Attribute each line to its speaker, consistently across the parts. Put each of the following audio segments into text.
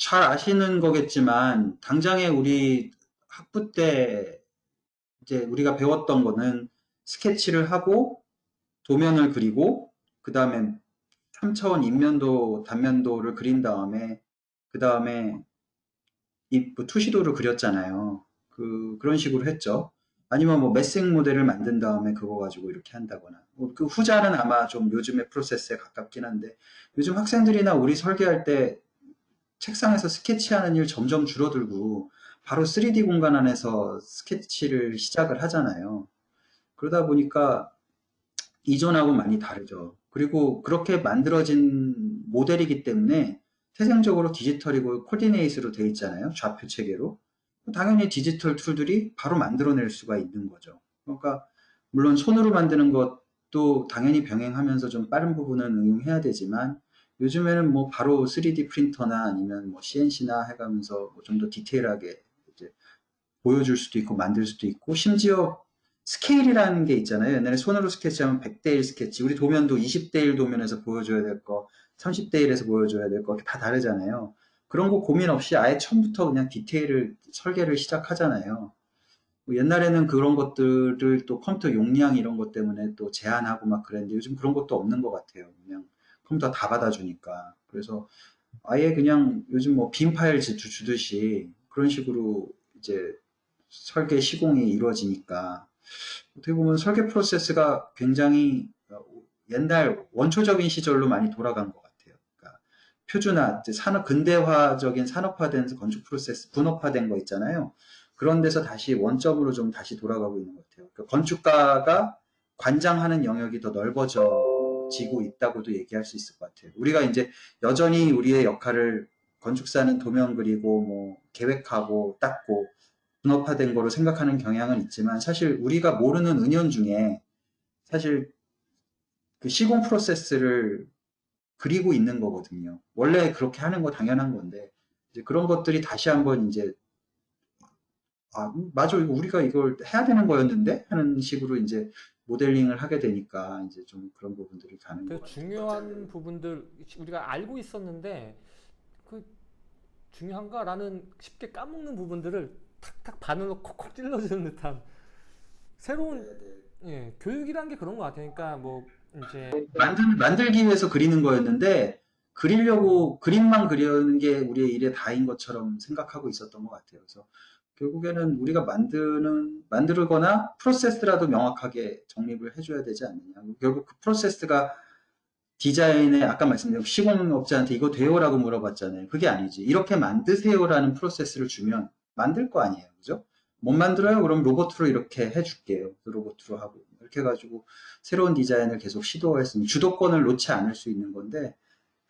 Speaker 1: 잘 아시는 거겠지만 당장에 우리 학부 때 이제 우리가 배웠던 거는 스케치를 하고 도면을 그리고 그 다음에 3차원 인면도 단면도를 그린 다음에 그 다음에 이 투시도를 그렸잖아요. 그 그런 식으로 했죠. 아니면 뭐 메생 모델을 만든 다음에 그거 가지고 이렇게 한다거나 뭐 그 후자는 아마 좀 요즘의 프로세스에 가깝긴 한데 요즘 학생들이나 우리 설계할 때 책상에서 스케치하는 일 점점 줄어들고 바로 3D 공간 안에서 스케치를 시작을 하잖아요. 그러다 보니까 이전하고 많이 다르죠. 그리고 그렇게 만들어진 모델이기 때문에 태생적으로 디지털이고 coordinate로 되어 있잖아요. 좌표 체계로. 당연히 디지털 tool들이 바로 만들어낼 수가 있는 거죠. 그러니까 물론 손으로 만드는 것도 당연히 병행하면서 좀 빠른 부분은 응용해야 되지만 요즘에는 뭐 바로 3D 프린터나 아니면 뭐 CNC나 해가면서 뭐 좀 더 디테일하게 이제 보여줄 수도 있고 만들 수도 있고 심지어 스케일이라는 게 있잖아요. 옛날에 손으로 스케치하면 100대 1 스케치, 우리 도면도 20대 1 도면에서 보여줘야 될 거, 30대 1에서 보여줘야 될 거 다 다르잖아요. 그런 거 고민 없이 아예 처음부터 그냥 디테일을 설계를 시작하잖아요. 뭐 옛날에는 그런 것들을 또 컴퓨터 용량 이런 것 때문에 또 제한하고 막 그랬는데 요즘 그런 것도 없는 것 같아요. 그냥 컴퓨터 다 받아주니까. 그래서 아예 그냥 요즘 뭐 빈 파일 주듯이 그런 식으로 이제 설계 시공이 이루어지니까 어떻게 보면 설계 프로세스가 굉장히 옛날 원초적인 시절로 많이 돌아간 것 같아요. 표준화, 산업 근대화적인 산업화된 건축 프로세스, 분업화된 거 있잖아요. 그런 데서 다시 원점으로 좀 다시 돌아가고 있는 것 같아요. 그러니까 건축가가 관장하는 영역이 더 넓어 지고 있다고도 얘기할 수 있을 것 같아요. 우리가 이제 여전히 우리의 역할을 건축사는 도면 그리고 뭐 계획하고 닦고 분업화된 거로 생각하는 경향은 있지만 사실 우리가 모르는 은연 중에 사실 그 시공 프로세스를 그리고 있는 거거든요. 원래 그렇게 하는 거 당연한 건데 이제 그런 것들이 다시 한번 이제 아 맞아 우리가 이걸 해야 되는 거였는데 하는 식으로 이제 모델링을 하게 되니까 이제 좀 그런 부분들이 가는 거 같아요.
Speaker 2: 중요한 부분들 우리가 알고 있었는데 그 중요한가라는 쉽게 까먹는 부분들을 탁탁 바늘로 콕콕 찔러주는 듯한 새로운 네, 네. 예, 교육이란 게 그런 것 같아요. 그러니까 뭐 이제
Speaker 1: 만들, 만들기 위해서 그리는 거였는데 그리려고 그림만 그리는 게 우리의 일의 다인 것처럼 생각하고 있었던 것 같아요. 그래서 결국에는 우리가 만드는 만들거나 프로세스라도 명확하게 정립을 해줘야 되지 않느냐. 결국 그 프로세스가 디자인에 아까 말씀드린 시공업자한테 이거 돼요라고 물어봤잖아요. 그게 아니지. 이렇게 만드세요라는 프로세스를 주면 만들 거 아니에요. 그죠? 못 만들어요? 그럼 로봇으로 이렇게 해줄게요. 로봇으로 하고. 이렇게 해가지고 새로운 디자인을 계속 시도했으면 주도권을 놓지 않을 수 있는 건데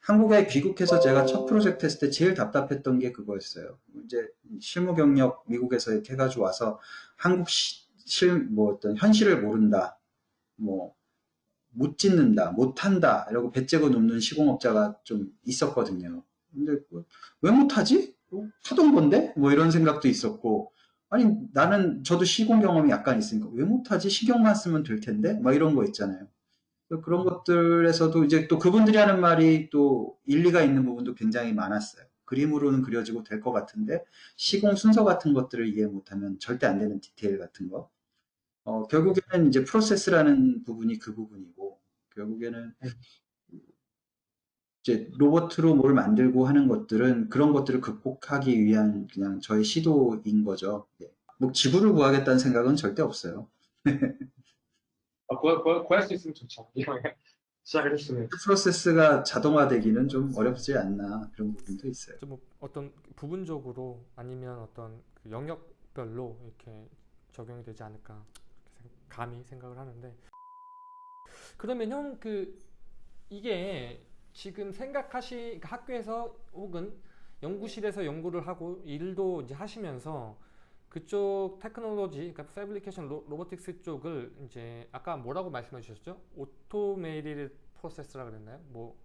Speaker 1: 한국에 귀국해서 제가 첫 프로젝트 했을 때 제일 답답했던 게 그거였어요. 이제 실무 경력 미국에서 이렇게 해가지고 와서 한국 시, 실, 뭐 어떤 현실을 모른다. 뭐, 못 짓는다, 못 한다, 이러고 배째고 눕는 시공업자가 좀 있었거든요. 근데 왜 못하지? 뭐 하던 건데? 뭐 이런 생각도 있었고, 아니 나는 저도 시공 경험이 약간 있으니까 왜 못하지 시경만 쓰면 될 텐데 막 이런 거 있잖아요 그런 것들에서도 이제 또 그분들이 하는 말이 또 일리가 있는 부분도 굉장히 많았어요 그림으로는 그려지고 될 것 같은데 시공 순서 같은 것들을 이해 못하면 절대 안 되는 디테일 같은 거 어, 결국에는 이제 프로세스라는 부분이 그 부분이고 결국에는 이제 로봇으로 뭘 만들고 하는 것들은 그런 것들을 극복하기 위한 그냥 저의 시도인 거죠. 예. 뭐 지구를 구하겠다는 생각은 절대 없어요.
Speaker 3: 아, 구할, 구할, 구할 수 있으면 좋죠. 시작을 했으면.
Speaker 1: 프로세스가 자동화되기는 좀 어렵지 않나 그런 부분도 있어요.
Speaker 2: 뭐 어떤 부분적으로 아니면 어떤 그 영역별로 이렇게 적용이 되지 않을까 감히 생각을 하는데 그러면 형 그 이게 지금 생각하시 그러니까 학교에서 혹은 연구실에서 연구를 하고 일도 이제 하시면서 그쪽 테크놀로지, 그러니까 fabrication robotics 쪽을 이제 아까 뭐라고 말씀해 주셨죠? automated process라 그랬나요? 뭐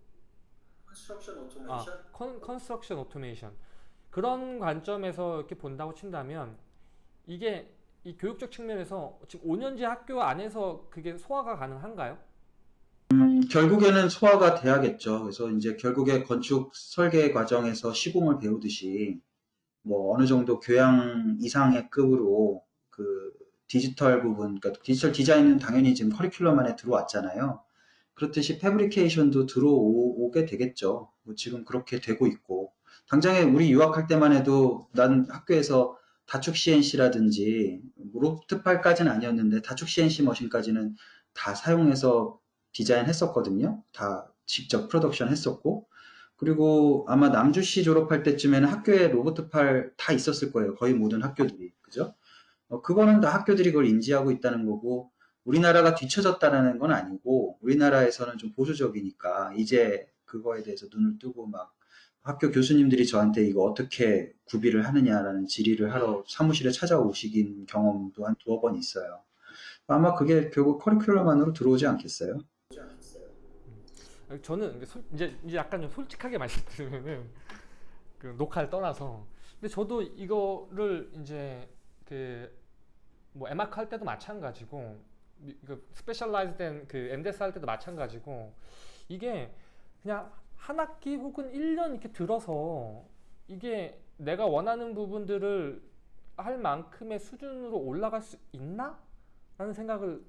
Speaker 1: construction automation?
Speaker 2: 아, con, construction automation 그런 관점에서 이렇게 본다고 친다면 이게 이 교육적 측면에서 지금 5년제 학교 안에서 그게 소화가 가능한가요?
Speaker 1: 음, 결국에는 소화가 돼야겠죠. 그래서 이제 결국에 건축 설계 과정에서 시공을 배우듯이 뭐 어느 정도 교양 이상의 급으로 그 디지털 부분, 그러니까 디지털 디자인은 당연히 지금 커리큘럼 안에 들어왔잖아요. 그렇듯이 fabrication도 들어오게 되겠죠. 뭐 지금 그렇게 되고 있고. 당장에 우리 유학할 때만 해도 난 학교에서 다축 CNC라든지 뭐 로봇 팔까지는 아니었는데 다축 CNC 머신까지는 다 사용해서 디자인했었거든요. 다 직접 프로덕션 했었고 그리고 아마 남주시 졸업할 때쯤에는 학교에 로보트 팔 다 있었을 거예요. 거의 모든 학교들이 그죠? 어, 그거는 다 학교들이 그걸 인지하고 있다는 거고 우리나라가 뒤처졌다는 건 아니고 우리나라에서는 좀 보수적이니까 이제 그거에 대해서 눈을 뜨고 막 학교 교수님들이 저한테 이거 어떻게 구비를 하느냐라는 질의를 하러 사무실에 찾아오시긴 경험도 한 두어 번 있어요. 아마 그게 결국 커리큘럼 안으로 들어오지 않겠어요?
Speaker 2: 저는 이제, 솔- 이제 약간 좀 솔직하게 말씀드리면은 그 녹화를 떠나서 근데 저도 이거를 이제 그뭐 에마크 할 때도 마찬가지고 미- 그 specialized된 그 MDS 할 때도 마찬가지고 이게 그냥 한 학기 혹은 1년 이렇게 들어서 이게 내가 원하는 부분들을 할 만큼의 수준으로 올라갈 수 있나? 라는 생각을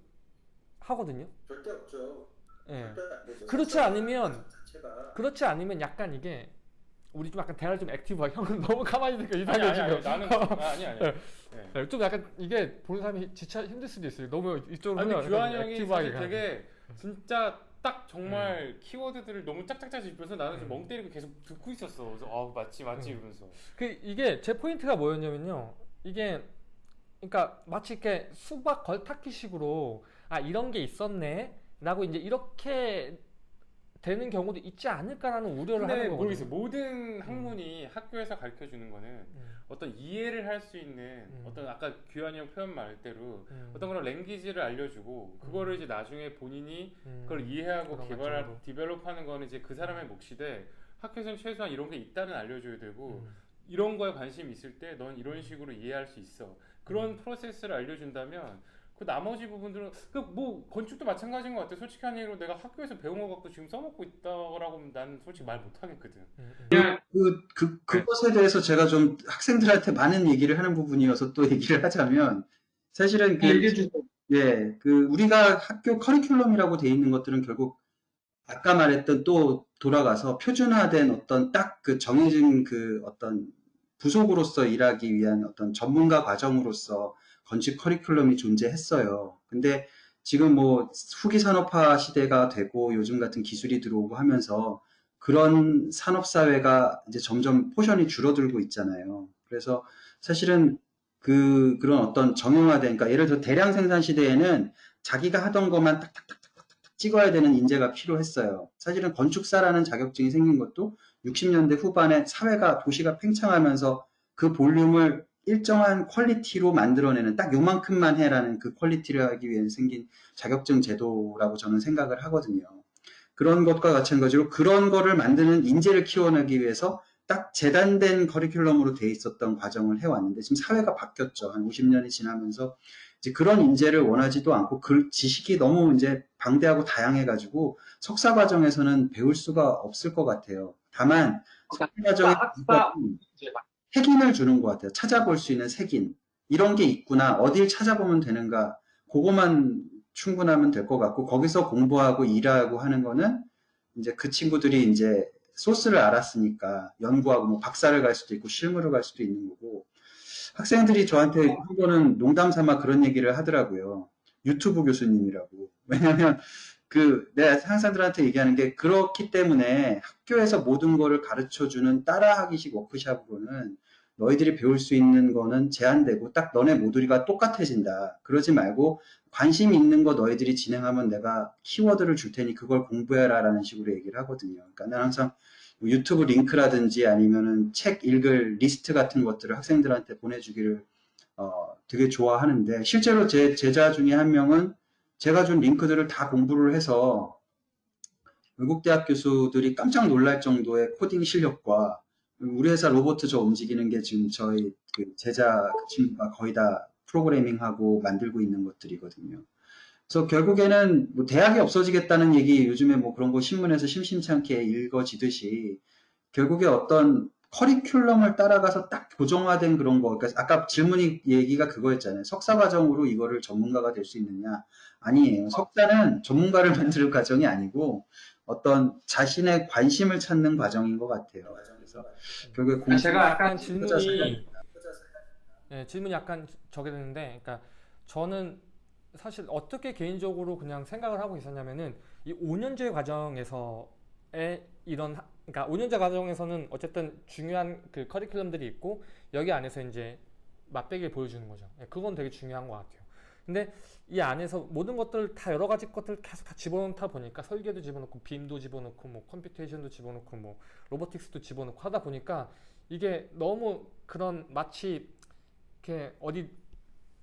Speaker 2: 하거든요.
Speaker 1: 절대 없죠.
Speaker 2: 예. 그렇지 않으면 그렇지 않으면 약간 이게 우리 좀 약간 대화를 좀 액티브하게 형은 너무 가만히 있으니까 이상해
Speaker 3: 아니,
Speaker 2: 지금
Speaker 3: 아니, 나는 아니 아니.
Speaker 2: 네.
Speaker 3: 네.
Speaker 2: 네, 좀 약간 이게 보는 사람이 지쳐 힘들 수도 있어요 너무 이쪽으로
Speaker 3: 아니 규환 형이. 되게 진짜 딱 정말 키워드들을 너무 짝짝짝 짚어서 나는
Speaker 2: 음.
Speaker 3: 멍 때리고 계속 듣고 있었어. 그래서 아 맞지 맞지
Speaker 2: 음.
Speaker 3: 이러면서.
Speaker 2: 그 이게 제 포인트가 뭐였냐면요 이게 그러니까 마치 이렇게 수박 걸타기 식으로 아 이런 게 있었네 라고 이제 이렇게 되는 경우도 있지 않을까라는 우려를 하는 거거든요.
Speaker 3: 모르겠어요. 모든 학문이 학교에서 가르쳐 주는 거는
Speaker 2: 음,
Speaker 3: 어떤 이해를 할 수 있는
Speaker 2: 음.
Speaker 3: 어떤 아까 규환이 형 표현 말대로
Speaker 2: 음,
Speaker 3: 어떤 그런 랭귀지를 알려주고 그거를 이제 나중에 본인이
Speaker 2: 음,
Speaker 3: 그걸 이해하고 개발. 디벨롭하는 거는 이제 그 사람의 몫인데 학교에서는 최소한 이런 게 있다는 알려줘야 되고
Speaker 2: 음,
Speaker 3: 이런 거에 관심 있을 때 넌 이런 식으로 이해할 수 있어. 그런
Speaker 2: 음.
Speaker 3: 프로세스를 알려준다면 그 나머지 부분들은 그 뭐 건축도 마찬가지인 것 같아 솔직히 한 얘기로 내가 학교에서 배운 거 갖고 지금 써먹고 있다라고 하면 난 솔직히 말 못 하겠거든.
Speaker 2: 음, 음.
Speaker 1: 그, 그, 그것에 대해서 제가 좀 학생들한테 많은 얘기를 하는 부분이어서 또 얘기를 하자면, 사실은 그, 예, 그, 우리가 학교 커리큘럼이라고 돼 있는 것들은 결국, 아까 말했던 또 돌아가서 표준화된 어떤 딱 그 정해진 그 어떤 부속으로서 일하기 위한 어떤 전문가 과정으로서 건축 커리큘럼이 존재했어요. 근데 지금 뭐 후기 산업화 시대가 되고 요즘 같은 기술이 들어오고 하면서 그런 산업 사회가 이제 점점 포션이 줄어들고 있잖아요. 그래서 사실은 그 그런 어떤 정형화된 그러니까 예를 들어 대량 생산 시대에는 자기가 하던 것만 딱딱딱딱딱 찍어야 되는 인재가 필요했어요. 사실은 건축사라는 자격증이 생긴 것도 60년대 후반에 사회가 도시가 팽창하면서 그 볼륨을 일정한 quality로 만들어내는 딱 요만큼만 해라는 그 quality를 하기 위해 생긴 자격증 제도라고 저는 생각을 하거든요. 그런 것과 마찬가지로 그런 거를 만드는 인재를 키워내기 위해서 딱 재단된 커리큘럼으로 돼 있었던 과정을 해왔는데 지금 사회가 바뀌었죠. 한 50년이 지나면서 이제 그런 인재를 원하지도 않고 그 지식이 너무 이제 방대하고 다양해가지고 석사 과정에서는 배울 수가 없을 것 같아요. 다만 석사 과정에
Speaker 3: 학사 이제
Speaker 1: 색인을 주는 것 같아요. 찾아볼 수 있는 색인. 이런 게 있구나. 어딜 찾아보면 되는가. 그거만 충분하면 될 것 같고, 거기서 공부하고 일하고 하는 거는 이제 그 친구들이 이제 소스를 알았으니까 연구하고 뭐 박사를 갈 수도 있고 실무를 갈 수도 있는 거고, 학생들이 저한테 한 번은 농담 삼아 그런 얘기를 하더라고요. 유튜브 교수님이라고. 왜냐면 그 내가 학생들한테 얘기하는 게 그렇기 때문에 학교에서 모든 거를 가르쳐 주는 따라하기식 워크샵으로는 너희들이 배울 수 있는 거는 제한되고 딱 너네 모듈이가 똑같아진다. 그러지 말고 관심 있는 거 너희들이 진행하면 내가 키워드를 줄 테니 그걸 공부해라 라는 식으로 얘기를 하거든요. 그러니까 난 항상 뭐 유튜브 링크라든지 아니면은 책 읽을 리스트 같은 것들을 학생들한테 보내주기를 어, 되게 좋아하는데 실제로 제 제자 중에 한 명은 제가 준 링크들을 다 공부를 해서 외국 대학 교수들이 깜짝 놀랄 정도의 코딩 실력과 우리 회사 로봇 저 움직이는 게 지금 저희 그 제자 그 친구가 거의 다 프로그래밍하고 만들고 있는 것들이거든요. 그래서 결국에는 뭐 대학이 없어지겠다는 얘기 요즘에 뭐 그런 거 신문에서 심심찮게 읽어지듯이 결국에 어떤 커리큘럼을 따라가서 딱 고정화된 그런 거. 그러니까 아까 질문이 얘기가 그거였잖아요. 석사 과정으로 이거를 전문가가 될 수 있느냐? 아니에요. 석사는 전문가를 만드는 과정이 아니고 어떤 자신의 관심을 찾는 과정인 것 같아요. 그래서 결국에 공
Speaker 3: 제가
Speaker 2: 약간 질문이 예, 질문이 약간 저게 되는데, 그러니까 저는 사실 어떻게 개인적으로 그냥 생각을 하고 있었냐면은 이 5년제 과정에서의 이런 하- 그러니까 5년제 과정에서는 어쨌든 중요한 그 커리큘럼들이 있고 여기 안에서 이제 맛배기를 보여주는 거죠. 예, 그건 되게 중요한 것 같아요. 근데 이 안에서 모든 것들 다 여러 가지 것들 계속 다 집어넣다 보니까 설계도 집어넣고 BIM도 집어넣고 뭐 computation도 집어넣고 뭐 robotics도 집어넣고 하다 보니까 이게 너무 그런 마치 이렇게 어디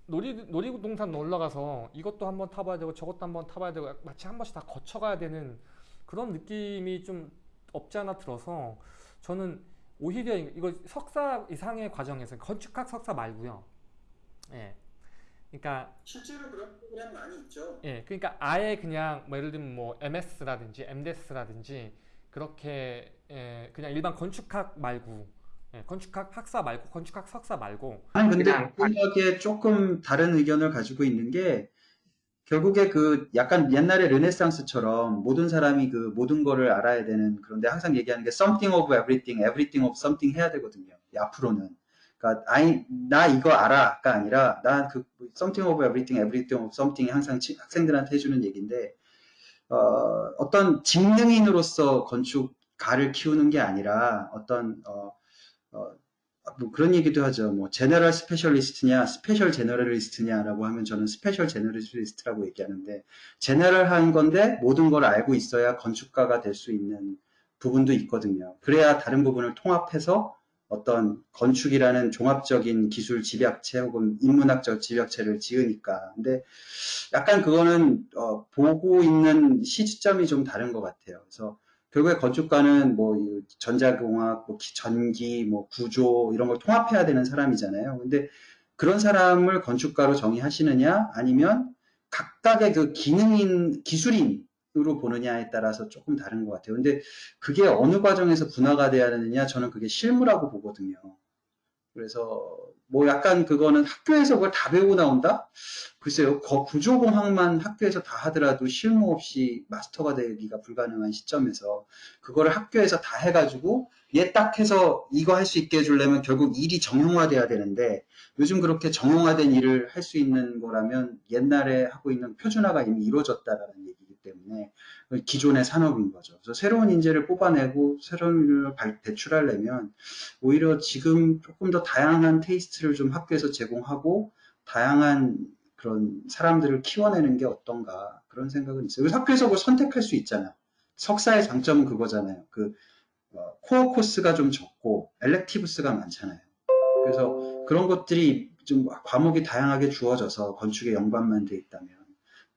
Speaker 2: 놀이 놀이동산 놀러 가서 이것도 한번 타봐야 되고 저것도 한번 타봐야 되고 마치 한 번씩 다 거쳐가야 되는 그런 느낌이 좀 없지 않아 들어서 저는 오히려 이거 석사 이상의 과정에서 건축학 석사 말고요. 예. 그러니까
Speaker 1: 실제로 그런 프로그램 많이 있죠.
Speaker 2: 예, 그러니까 아예 그냥 뭐 예를 들면 뭐 MS라든지 MDS라든지 그렇게 예, 그냥 일반 건축학 말고 예, 건축학 학사 말고 건축학 석사 말고
Speaker 1: 나는 근데 생각에 조금 다른 의견을 가지고 있는 게 결국에 그 약간 옛날에 르네상스처럼 모든 사람이 그 모든 거를 알아야 되는 그런데 항상 얘기하는 게 something of everything, everything of something 해야 되거든요. 이 앞으로는. 그러니까 I, 나 이거 알아가 아니라 난 그 something of everything, everything of something이 항상 치- 학생들한테 해주는 얘기인데 어, 어떤 직능인으로서 건축가를 키우는 게 아니라 어떤 어, 어, 뭐 그런 얘기도 하죠. 뭐 general specialist냐, special generalist냐라고 하면 저는 special generalist라고 얘기하는데 general한 건데 모든 걸 알고 있어야 건축가가 될 수 있는 부분도 있거든요. 그래야 다른 부분을 통합해서 어떤 건축이라는 종합적인 기술 집약체 혹은 인문학적 집약체를 지으니까. 근데 약간 그거는 어, 보고 있는 시점이 좀 다른 것 같아요. 그래서 결국에 건축가는 뭐이 전자공학, 뭐 기- 전기, 뭐 구조 이런 걸 통합해야 되는 사람이잖아요. 근데 그런 사람을 건축가로 정의하시느냐 아니면 각각의 그 기능인 기술인 으로 보느냐에 따라서 조금 다른 것 같아요. 근데 그게 어느 과정에서 분화가 돼야 되느냐 저는 그게 실무라고 보거든요. 그래서 뭐 약간 그거는 학교에서 그걸 다 배우고 나온다? 글쎄요, 거- 구조공학만 학교에서 다 하더라도 실무 없이 마스터가 되기가 불가능한 시점에서 그거를 학교에서 다 해가지고 얘 딱 해서 이거 할 수 있게 해주려면 결국 일이 정형화돼야 되는데 요즘 그렇게 정형화된 일을 할 수 있는 거라면 옛날에 하고 있는 표준화가 이미 이루어졌다라는 얘기이기 때문에 기존의 산업인 거죠. 그래서 새로운 인재를 뽑아내고 새로운 발- 배출하려면 오히려 지금 조금 더 다양한 테이스트를 좀 학교에서 제공하고 다양한 그런 사람들을 키워내는 게 어떤가 그런 생각은 있어요. 학교에서 뭘 선택할 수 있잖아요. 석사의 장점은 그거잖아요. 그 어, 코어 코스가 좀 적고 엘렉티브스가 많잖아요. 그래서 그런 것들이 좀 과목이 다양하게 주어져서 건축에 연관만 돼 있다면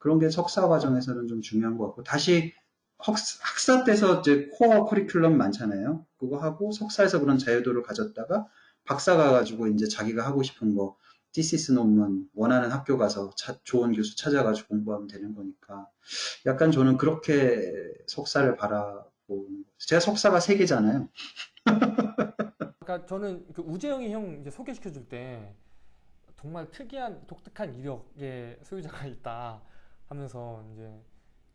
Speaker 1: 그런 게 석사 과정에서는 좀 중요한 것 같고 다시 학사, 때서 이제 core 커리큘럼 많잖아요. 그거 하고 석사에서 그런 자유도를 가졌다가 박사 가가지고 이제 자기가 하고 싶은 거 thesis 논문 원하는 학교 가서 차- 좋은 교수 찾아가지고 공부하면 되는 거니까 약간 저는 그렇게 석사를 바라보는. 제가 석사가 세 개잖아요.
Speaker 2: 그러니까 저는 그 우재영이 형 이제 소개시켜 줄 때 정말 특이한 독특한 이력의 소유자가 있다 하면서 이제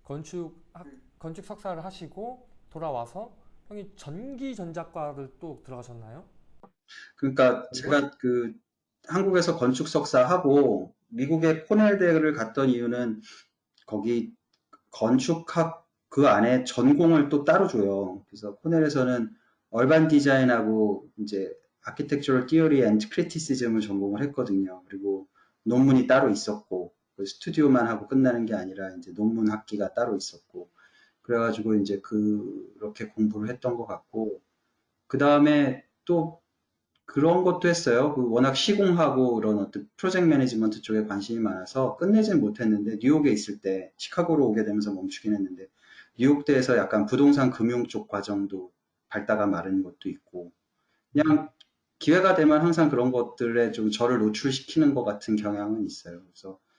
Speaker 2: 건축 학, 건축 석사를 하시고 돌아와서 형이 전기 전자과를 또 들어가셨나요?
Speaker 1: 그러니까 제가 그 한국에서 건축 석사 하고 미국의 코넬 대를 갔던 이유는 거기 건축학 그 안에 전공을 또 따로 줘요. 그래서 코넬에서는 얼반 디자인하고 이제 architectural theory and criticism을 전공을 했거든요. 그리고 논문이 따로 있었고 그 스튜디오만 하고 끝나는 게 아니라 이제 논문 학기가 따로 있었고 그래가지고 이제 그렇게 공부를 했던 것 같고 그 다음에 또 그런 것도 했어요. 그 워낙 시공하고 그런 어떤 project management 쪽에 관심이 많아서 끝내진 못했는데 뉴욕에 있을 때 시카고로 오게 되면서 멈추긴 했는데 뉴욕대에서 약간 부동산 금융 쪽 과정도 밟다가 마른 것도 있고 그냥 기회가 되면 항상 그런 것들에 좀 저를 노출시키는 것 같은 경향은 있어요. 그래서 어,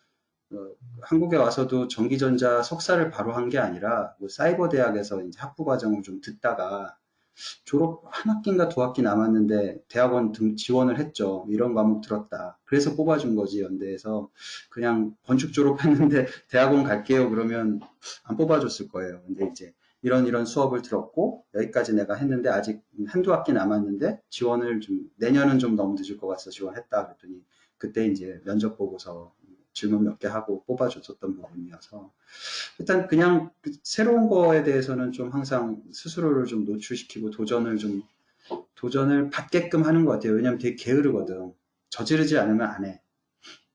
Speaker 1: 한국에 와서도 전기전자 석사를 바로 한 게 아니라 뭐 사이버 대학에서 이제 학부 과정을 좀 듣다가 졸업 한 학기인가 두 학기 남았는데 대학원 등 지원을 했죠. 이런 과목 들었다. 그래서 뽑아준 거지 연대에서 그냥 건축 졸업했는데 대학원 갈게요 그러면 안 뽑아줬을 거예요. 근데 이제 이런 이런 수업을 들었고 여기까지 내가 했는데 아직 한두 학기 남았는데 지원을 좀 내년은 좀 너무 늦을 것 같아서 지원했다 그랬더니 그때 이제 면접 보고서 질문 몇 개 하고 뽑아줬었던 부분이어서 일단 그냥 그 새로운 거에 대해서는 좀 항상 스스로를 좀 노출시키고 도전을 좀 도전을 받게끔 하는 것 같아요. 왜냐면 되게 게으르거든. 저지르지 않으면 안 해.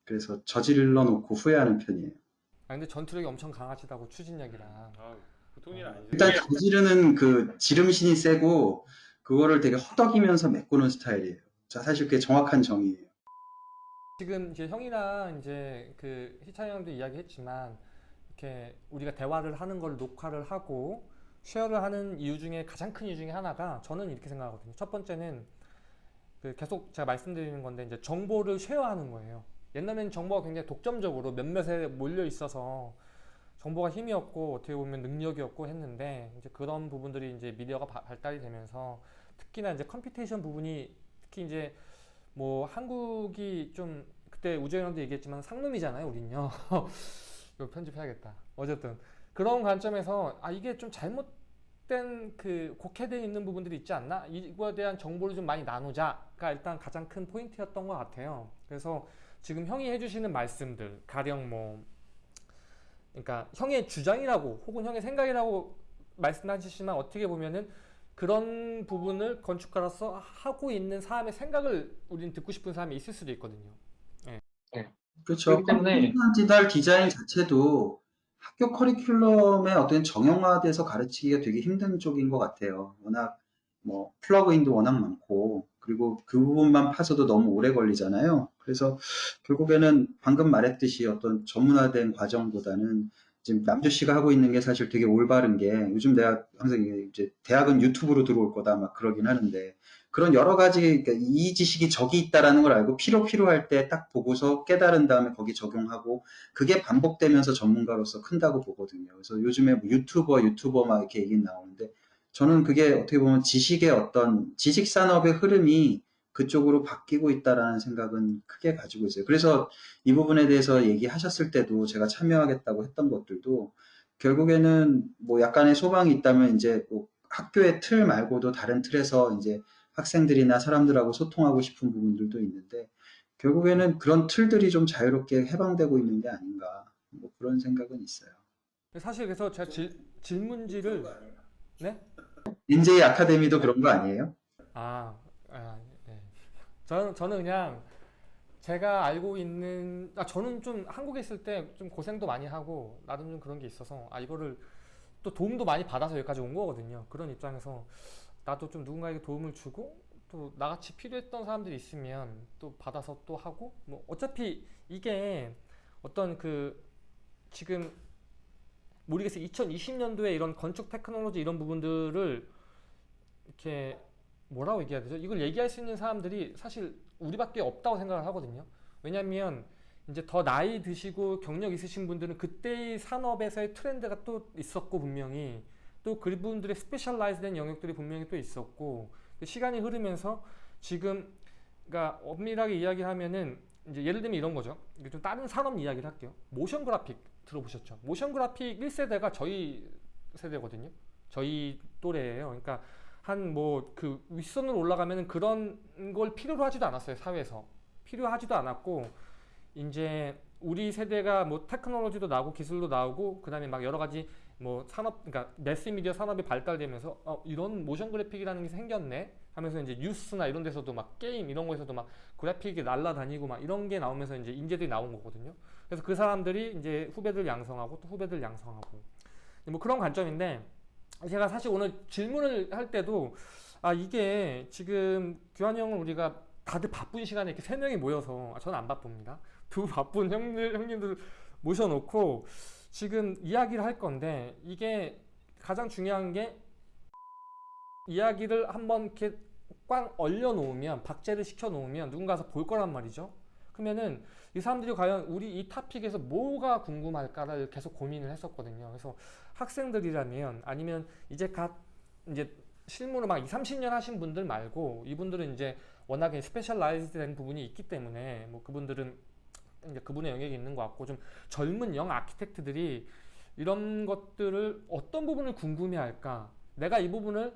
Speaker 1: 그래서 저질러 놓고 후회하는 편이에요.
Speaker 2: 아 근데 전투력이 엄청 강하시다고 추진력이랑
Speaker 3: 아, 보통 일 아니죠.
Speaker 1: 일단 저지르는 그 지름신이 세고 그거를 되게 허덕이면서 메꾸는 스타일이에요. 자, 사실 그게 정확한 정의예요.
Speaker 2: 지금 이제 형이랑 이제 그 희찬이 형도 이야기했지만 이렇게 우리가 대화를 하는 걸 녹화를 하고 쉐어를 하는 이유 중에 가장 큰 이유 중에 하나가 저는 이렇게 생각하거든요. 첫 번째는 그 계속 제가 말씀드리는 건데 이제 정보를 share하는 거예요. 옛날에는 정보가 굉장히 독점적으로 몇몇에 몰려 있어서 정보가 힘이었고 어떻게 보면 능력이었고 했는데 이제 그런 부분들이 이제 미디어가 바- 발달이 되면서 특히나 이제 computation 부분이 특히 이제 뭐 한국이 좀 그때 우재현 형도 얘기했지만 상놈이잖아요, 우린요. 이거 편집해야겠다. 어쨌든 그런 관점에서 아 이게 좀 잘못된 그 곡해되어 있는 부분들이 있지 않나? 이거에 대한 정보를 좀 많이 나누자가 일단 가장 큰 포인트였던 것 같아요. 그래서 지금 형이 해주시는 말씀들 가령 뭐 그러니까 형의 주장이라고 혹은 형의 생각이라고 말씀하시지만 어떻게 보면은 그런 부분을 건축가로서 하고 있는 사람의 생각을 우리는 듣고 싶은 사람이 있을 수도 있거든요.
Speaker 1: 그렇죠.
Speaker 4: 그렇기 때문에-
Speaker 1: 디지털 디자인 자체도 학교 커리큘럼에 어떤 정형화돼서 가르치기가 되게 힘든 쪽인 것 같아요. 워낙 뭐 플러그인도 워낙 많고 그리고 그 부분만 파서도 너무 오래 걸리잖아요. 그래서 결국에는 방금 말했듯이 어떤 전문화된 과정보다는 지금 남주 씨가 하고 있는 게 사실 되게 올바른 게 요즘 내가 항상 이제 대학은 유튜브로 들어올 거다 막 그러긴 하는데 그런 여러 가지 그러니까 이 지식이 저기 있다라는 걸 알고 필요 필요할 때 딱 보고서 깨달은 다음에 거기 적용하고 그게 반복되면서 전문가로서 큰다고 보거든요. 그래서 요즘에 뭐 유튜버 유튜버 막 이렇게 얘기 나오는데 저는 그게 어떻게 보면 지식의 어떤 지식 산업의 흐름이 그쪽으로 바뀌고 있다라는 생각은 크게 가지고 있어요. 그래서 이 부분에 대해서 얘기하셨을 때도 제가 참여하겠다고 했던 것들도 결국에는 뭐 약간의 소망이 있다면 이제 뭐 학교의 틀 말고도 다른 틀에서 이제 학생들이나 사람들하고 소통하고 싶은 부분들도 있는데 결국에는 그런 틀들이 좀 자유롭게 해방되고 있는 게 아닌가 뭐 그런 생각은 있어요.
Speaker 2: 사실 그래서 제가 질, 질문지를 네?
Speaker 1: NJ 아카데미도 그런 거 아니에요?
Speaker 2: 아, 아 네. 저는 저는 그냥 제가 알고 있는 아 저는 좀 한국에 있을 때 좀 고생도 많이 하고 나름 좀 그런 게 있어서 아 이거를 또 도움도 많이 받아서 여기까지 온 거거든요. 그런 입장에서 나도 좀 누군가에게 도움을 주고 또 나같이 필요했던 사람들이 있으면 또 받아서 또 하고 뭐 어차피 이게 어떤 그 지금 모르겠어요. 2020년도에 이런 건축 테크놀로지 이런 부분들을 이렇게 뭐라고 얘기해야 되죠? 이걸 얘기할 수 있는 사람들이 사실 우리밖에 없다고 생각을 하거든요. 왜냐하면 이제 더 나이 드시고 경력 있으신 분들은 그때의 산업에서의 트렌드가 또 있었고 분명히 또 그분들의 specialize된 영역들이 분명히 또 있었고 시간이 흐르면서 지금 그러니까 엄밀하게 이야기하면은 이제 예를 들면 이런 거죠. 좀 다른 산업 이야기를 할게요. 모션 그래픽 들어보셨죠? 모션 그래픽 1세대가 저희 세대거든요. 저희 또래예요. 그러니까 한 뭐 그 윗선으로 올라가면은 그런 걸 필요로 하지도 않았어요. 사회에서. 필요하지도 않았고 이제 우리 세대가 뭐 테크놀로지도 나오고 기술도 나오고 그 다음에 막 여러 가지 뭐 산업 그러니까 매스미디어 산업이 발달되면서 어 이런 모션 그래픽이라는 게 생겼네 하면서 이제 뉴스나 이런 데서도 막 게임 이런 거에서도 막 그래픽이 날라다니고 막 이런 게 나오면서 이제 인재들이 나온 거거든요. 그래서 그 사람들이 이제 후배들 양성하고 또 후배들 양성하고 뭐 그런 관점인데 제가 사실 오늘 질문을 할 때도 아 이게 지금 규환 형은 우리가 다들 바쁜 시간에 이렇게 세 명이 모여서 아, 저는 안 바쁩니다. 두 바쁜 형들 형님들 모셔놓고 지금 이야기를 할 건데 이게 가장 중요한 게 이야기를 한번 이렇게 꽝 얼려 놓으면 박제를 시켜 놓으면 누군가서 볼 거란 말이죠. 그러면은 이 사람들이 과연 우리 이 topic에서 뭐가 궁금할까를 계속 고민을 했었거든요. 그래서 학생들이라면 아니면 이제 갓 이제 실무를 막 2, 30년 하신 분들 말고 이분들은 이제 워낙에 specialized 된 부분이 있기 때문에 뭐 그분들은 이제 그분의 영역이 있는 것 같고 좀 젊은 young architect들이 이런 것들을 어떤 부분을 궁금해 할까? 내가 이 부분을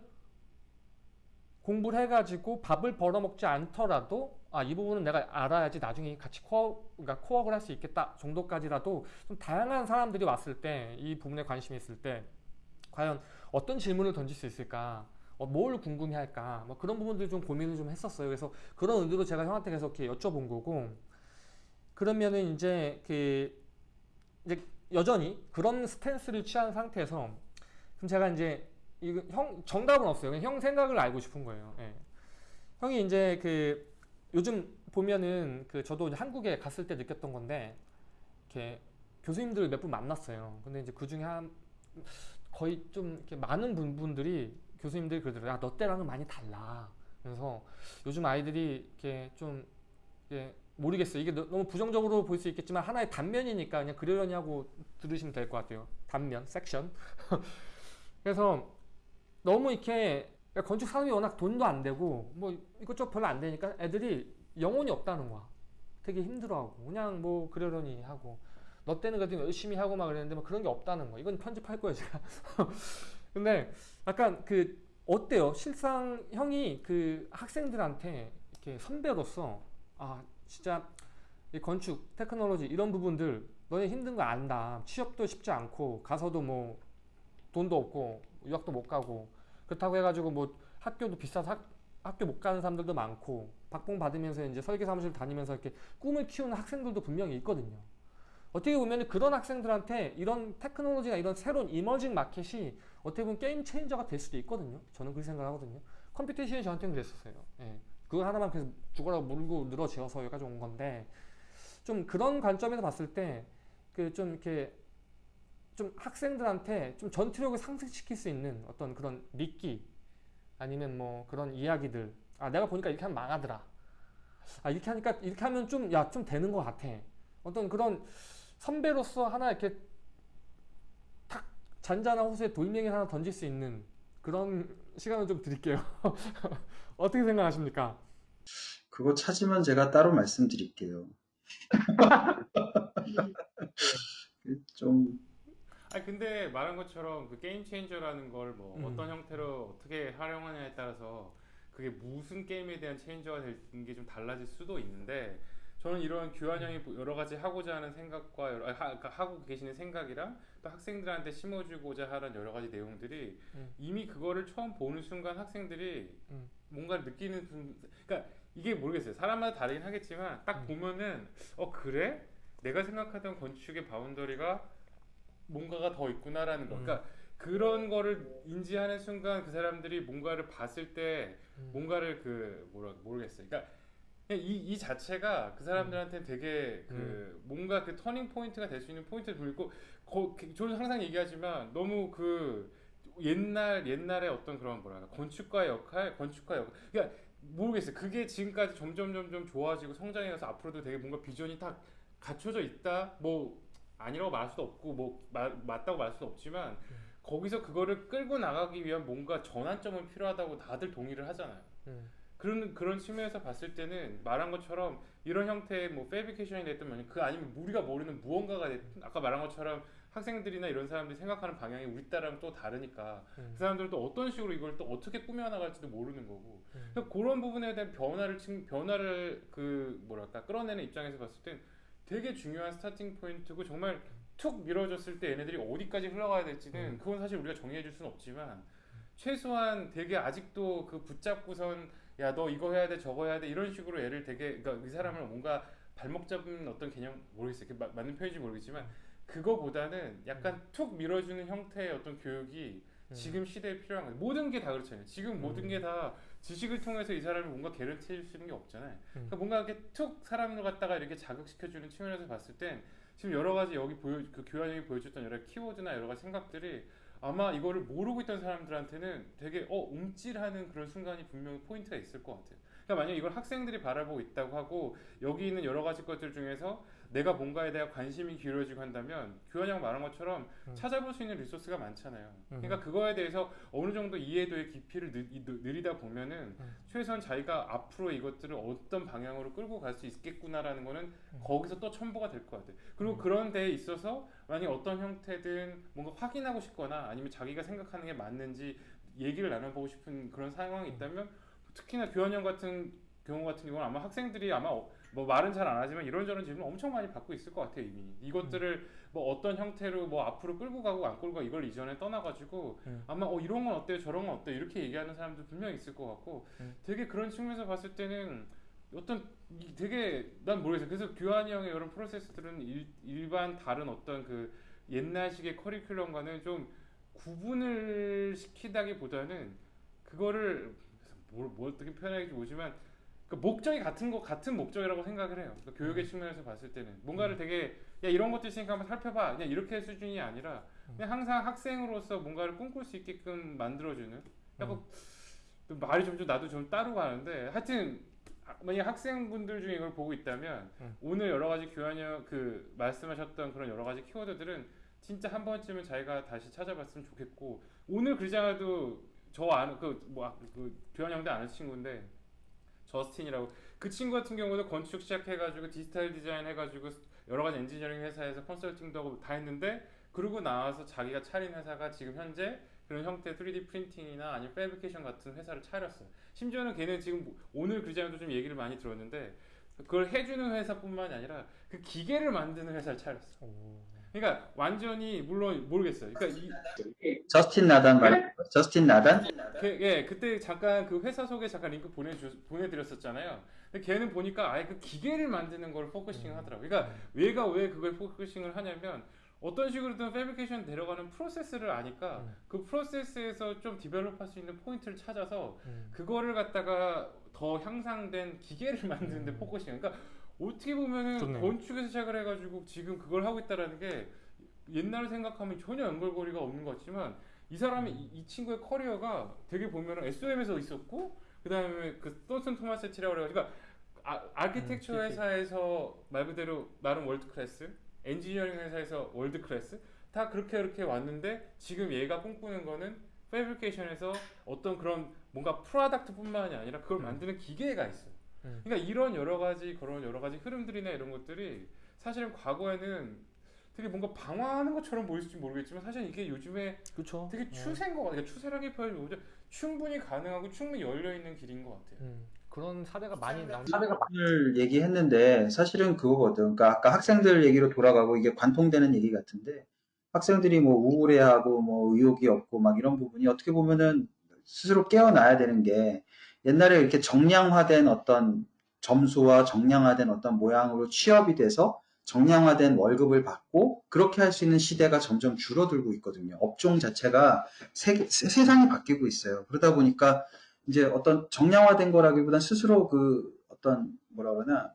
Speaker 2: 공부를 해가지고 밥을 벌어먹지 않더라도 아 이 부분은 내가 알아야지 나중에 같이 코어 그러니까 코어를 할 수 있겠다 정도까지라도 좀 다양한 사람들이 왔을 때 이 부분에 관심이 있을 때 과연 어떤 질문을 던질 수 있을까? 어, 뭘 궁금해 할까? 뭐 그런 부분들 좀 고민을 좀 했었어요. 그래서 그런 의도로 제가 형한테 계속 이렇게 여쭤본 거고 그러면은 이제 그 이제 여전히 그런 스탠스를 취한 상태에서 그럼 제가 이제 이거 형 정답은 없어요. 그냥 형 생각을 알고 싶은 거예요. 예. 형이 이제 그 요즘 보면은 그 저도 한국에 갔을 때 느꼈던 건데 이렇게 교수님들 몇 분 만났어요. 근데 이제 그 중에 한 거의 좀 이렇게 많은 분- 분들이 교수님들이 그러더라고요. 야, 너 때랑은 많이 달라. 그래서 요즘 아이들이 이렇게 좀 이게 모르겠어요. 이게 너- 너무 부정적으로 볼 수 있겠지만 하나의 단면이니까 그냥 그러려니 하고 들으시면 될 것 같아요. 단면, 섹션. 그래서 너무 이렇게 건축 산업이 워낙 돈도 안 되고 뭐 이것저것 별로 안 되니까 애들이 영혼이 없다는 거야. 되게 힘들어하고 그냥 뭐 그러려니 하고 너 때는 그래도 열심히 하고 막 그랬는데 뭐 그런 게 없다는 거. 이건 편집할 거예요 제가. 근데 약간 그 어때요? 실상 형이 그 학생들한테 이렇게 선배로서 아 진짜 이 건축, 테크놀로지 이런 부분들 너네 힘든 거 안다. 취업도 쉽지 않고 가서도 뭐 돈도 없고 유학도 못 가고 그렇다고 해가지고 뭐 학교도 비싸서 학, 학교 못 가는 사람들도 많고 박봉 받으면서 이제 설계 사무실 다니면서 이렇게 꿈을 키우는 학생들도 분명히 있거든요. 어떻게 보면 그런 학생들한테 이런 테크놀로지나 이런 새로운 이머징 마켓이 어떻게 보면 game changer가 될 수도 있거든요. 저는 그렇게 생각하거든요. computation이 저한테는 그랬었어요. 예. 그거 하나만 계속 죽어라 물고 늘어지어서 여기까지 온 건데 좀 그런 관점에서 봤을 때 그 좀 이렇게 좀 학생들한테 좀 전투력을 상승시킬 수 있는 어떤 그런 미끼 아니면 뭐 그런 이야기들 아 내가 보니까 이렇게 하면 망하더라 아 이렇게 하니까 이렇게 하면 좀야좀 되는 것 같아 어떤 그런 선배로서 하나 이렇게 탁 잔잔한 호수에 돌멩이 하나 던질 수 있는 그런 시간을 좀 드릴게요 어떻게 생각하십니까?
Speaker 1: 그거 찾으면 제가 따로 말씀드릴게요. 좀
Speaker 3: 아니 근데 말한 것처럼 그 게임 체인저라는 걸뭐
Speaker 2: 음.
Speaker 3: 어떤 형태로 어떻게 활용하냐에 따라서 그게 무슨 게임에 대한 changer가 되는 게 좀 달라질 수도 있는데 저는 이런 규환 형이 여러 가지 하고자 하는 생각과 여러, 아, 하, 그러니까 하고 계시는 생각이랑 또 학생들한테 심어주고자 하는 여러 가지 내용들이
Speaker 2: 음.
Speaker 3: 이미 그거를 처음 보는 순간 학생들이
Speaker 2: 음.
Speaker 3: 뭔가를 느끼는 분- 그러니까 이게 모르겠어요 사람마다 다르긴 하겠지만 딱
Speaker 2: 음.
Speaker 3: 보면은 어 그래 내가 생각하던 건축의 boundary가 뭔가가 더 있구나라는 거.
Speaker 2: 음.
Speaker 3: 그러니까 그런 거를 인지하는 순간 그 사람들이 뭔가를 봤을 때
Speaker 2: 음.
Speaker 3: 뭔가를 그 뭐라 모르겠어요. 그러니까 이, 이 자체가 그 사람들한테 되게 그 뭔가 그 turning point가 될 수 있는 포인트를 돌고 거, 그- 저는 항상 얘기하지만 너무 그 옛날 옛날의 어떤 그런 뭐랄까 건축가의 역할, 건축가 역 그러니까 모르겠어요. 그게 지금까지 점점 점점 좋아지고 성장해가서 앞으로도 되게 뭔가 비전이 딱 갖춰져 있다. 뭐 아니라고 말할 수도 없고 뭐 마- 맞다고 말할 수도 없지만 거기서 그거를 끌고 나가기 위한 뭔가 전환점은 필요하다고 다들 동의를 하잖아요.
Speaker 2: 음.
Speaker 3: 그런 그런 측면에서 봤을 때는 말한 것처럼 이런 형태의 뭐 패브리케이션이 됐든 뭐그 아니면 우리가 모르는 무언가가 됐든 아까 말한 것처럼 학생들이나 이런 사람들이 생각하는 방향이 우리 따랑 또 다르니까
Speaker 2: 음.
Speaker 3: 그 사람들은 또 어떤 식으로 이걸 또 어떻게 꾸며 나갈지도 모르는 거고
Speaker 2: 음.
Speaker 3: 그런 부분에 대한 변화를 층- 변화를 그 뭐랄까 끌어내는 입장에서 봤을 땐 되게 중요한 스타팅 포인트고 정말 툭 밀어줬을 때 얘네들이 어디까지 흘러가야 될지는
Speaker 2: 음.
Speaker 3: 그건 사실 우리가 정리해 줄 수는 없지만 최소한 되게 아직도 그 붙잡고선 야 너 이거 해야 돼 저거 해야 돼 이런 식으로 얘를 되게 그러니까 이 사람을 뭔가 발목 잡는 어떤 개념 모르겠어요 그 마- 맞는 표현인지 모르겠지만 그거보다는 약간 툭 밀어주는 형태의 어떤 교육이
Speaker 2: 음.
Speaker 3: 지금 시대에 필요한 거예요 모든 게 다 그렇잖아요 지금 모든
Speaker 2: 음.
Speaker 3: 게다 지식을 통해서 이 사람이 뭔가 해줄 수 있는 게 없잖아요
Speaker 2: 음.
Speaker 3: 그러니까 뭔가 이렇게 툭 사람을 갖다가 이렇게 자극시켜주는 측면에서 봤을 땐 지금 여러 가지 여기 보여 그 교환 형이 보여줬던 여러 키워드나 여러 가지 생각들이 아마 이거를 모르고 있던 사람들한테는 되게 어 움찔하는 그런 순간이 분명히 포인트가 있을 것 같아요. 그러니까 만약 이걸 학생들이 바라보고 있다고 하고 여기 있는 여러 가지 것들 중에서 내가 뭔가에 대한 관심이 기울어지고 한다면 규현이 형 말한 것처럼
Speaker 2: 음.
Speaker 3: 찾아볼 수 있는 리소스가 많잖아요.
Speaker 2: 음.
Speaker 3: 그러니까 그거에 대해서 어느 정도 이해도의 깊이를 이- 느리다 보면은
Speaker 2: 음.
Speaker 3: 최소한 자기가 앞으로 이것들을 어떤 방향으로 끌고 갈 수 있겠구나라는 거는
Speaker 2: 음.
Speaker 3: 거기서 또 첨부가 될 것 같아요. 그리고
Speaker 2: 음.
Speaker 3: 그런 데에 있어서 만약 어떤 형태든 뭔가 확인하고 싶거나 아니면 자기가 생각하는 게 맞는지 얘기를 나눠보고 싶은 그런 상황이
Speaker 2: 음.
Speaker 3: 있다면 특히나 교환 형 같은 경우 같은 경우는 아마 학생들이 아마 어- 뭐 말은 잘 안 하지만 이런저런 질문 엄청 많이 받고 있을 것 같아요 이미 이것들을 뭐 어떤 형태로 뭐 앞으로 끌고 가고 안 끌고 가고 이걸 이전에 떠나가지고
Speaker 2: 음.
Speaker 3: 아마 어 이런 건 어때요? 저런 건 어때요 이렇게 얘기하는 사람도 분명히 있을 것 같고
Speaker 2: 음.
Speaker 3: 되게 그런 측면에서 봤을 때는 어떤 이- 되게 난 모르겠어요. 그래서 규환이 형의 이런 프로세스들은 일, 일반 다른 어떤 그 옛날식의 커리큘럼과는 좀 구분을 시키다기보다는 그거를 뭘, 뭘 어떻게 표현할지 모르지만 그 목적이 같은 거 같은 목적이라고 생각을 해요. 그러니까 교육의 측면에서 봤을 때는 뭔가를 되게 야 이런 것도 있으니까 한번 살펴봐. 그냥 이렇게 수준이 아니라 그냥 항상 학생으로서 뭔가를 꿈꿀 수 있게끔 만들어주는. 약간 또 말이 좀, 좀 나도 좀 따로 가는데 하여튼 아, 만약 학생분들 중에 이걸 보고 있다면
Speaker 2: 음.
Speaker 3: 오늘 여러 가지 교환형 그 말씀하셨던 그런 여러 가지 키워드들은 진짜 한 번쯤은 자기가 다시 찾아봤으면 좋겠고 오늘 글자도 저 아는 그뭐그 교환 형도 아는 친구인데 저스틴이라고 그 친구 같은 경우도 건축 시작해가지고 디지털 디자인 해가지고 여러 가지 엔지니어링 회사에서 컨설팅도 하고 다 했는데 그러고 나와서 자기가 차린 회사가 지금 현재 그런 형태의 3D 프린팅이나 아니면 fabrication 같은 회사를 차렸어요. 심지어는 걔는 지금 뭐 오늘 글자도 좀 얘기를 많이 들었는데 그걸 해주는 회사뿐만이 아니라 그 기계를 만드는 회사를 차렸어.
Speaker 2: 오.
Speaker 3: 그러니까 완전히 물론 모르겠어요. 그러니까 이,
Speaker 1: 저스틴 나단 말 저스틴 나단
Speaker 3: 그, 예, 그때 잠깐 그 회사 소개 잠깐 링크 보내주 보내드렸었잖아요. 근데 걔는 보니까 아예 그 기계를 만드는 걸 focusing 하더라고요. 그러니까 얘가 왜 그걸 focusing을 하냐면 어떤 식으로든 fabrication 돼 가는 프로세스를 아니까
Speaker 2: 음.
Speaker 3: 그 프로세스에서 좀 develop할 수 있는 포인트를 찾아서
Speaker 2: 음.
Speaker 3: 그거를 갖다가 더 향상된 기계를 만드는데
Speaker 2: 음.
Speaker 3: focusing. 그러니까 어떻게 보면은
Speaker 2: 좋네요.
Speaker 3: 건축에서 시작을 해가지고 지금 그걸 하고 있다라는 게 옛날 생각하면 전혀 연결고리가 없는 것 같지만 이 사람이 이, 이 친구의 커리어가 되게 보면은 SOM에서 있었고 그 다음에 그 Thornton Tomasetti라고 그래가지고 그러니까 아, 아키텍처
Speaker 2: 음,
Speaker 3: 회사에서 말 그대로 나름 world class 엔지니어링 회사에서 world class 다 그렇게 그렇게 왔는데 지금 얘가 꿈꾸는 거는 fabrication에서 어떤 그런 뭔가 product뿐만이 아니라 그걸
Speaker 2: 음.
Speaker 3: 만드는 기계가 있어요.
Speaker 2: 음.
Speaker 3: 그러니까 이런 여러 가지 그런 여러 가지 흐름들이나 이런 것들이 사실은 과거에는 되게 뭔가 방황하는 것처럼 보일지 모르겠지만 사실 이게 요즘에
Speaker 2: 그렇죠.
Speaker 3: 되게 추세인 것 같아요. 그러니까 추세라기 표현이 충분히 가능하고 충분히 열려 있는 길인 것 같아요.
Speaker 2: 음. 그런 사례가 많이 나온.
Speaker 1: 을 얘기했는데 사실은 그거거든. 그러니까 아까 학생들 얘기로 돌아가고 이게 관통되는 얘기 같은데 학생들이 뭐 우울해하고 뭐 의욕이 없고 막 이런 부분이 어떻게 보면은 스스로 깨어나야 되는 게 옛날에 이렇게 정량화된 어떤 점수와 정량화된 어떤 모양으로 취업이 돼서 정량화된 월급을 받고 그렇게 할 수 있는 시대가 점점 줄어들고 있거든요. 업종 자체가 세, 세- 세상이 바뀌고 있어요. 그러다 보니까 이제 어떤 정량화된 거라기보단 스스로 그 어떤 뭐라 그러나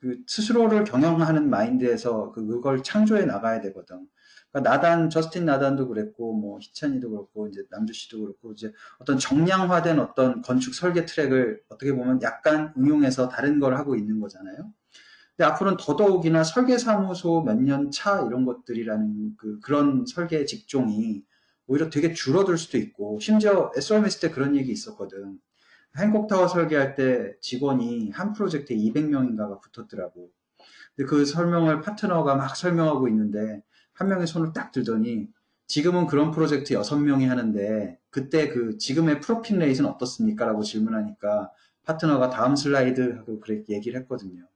Speaker 1: 그 스스로를 경영하는 마인드에서 그- 그걸 창조해 나가야 되거든. 그러니까 나단 저스틴 나단도 그랬고 뭐 희찬이도 그렇고 이제 남주 씨도 그렇고 이제 어떤 정량화된 어떤 건축 설계 트랙을 어떻게 보면 약간 응용해서 다른 걸 하고 있는 거잖아요. 근데 앞으로는 더더욱이나 설계사무소 몇 년 차 이런 것들이라는 그 그런 설계 직종이 오히려 되게 줄어들 수도 있고 심지어 SOM 때 그런 얘기 있었거든. 행콕타워 설계할 때 직원이 한 프로젝트에 200명인가가 붙었더라고. 근데 그 설명을 파트너가 막 설명하고 있는데 한 명이 손을 딱 들더니 지금은 그런 프로젝트 6명이 하는데 그때 그 지금의 profit rate는 어떻습니까? 라고 질문하니까 파트너가 다음 슬라이드 하고 그렇게 얘기를 했거든요.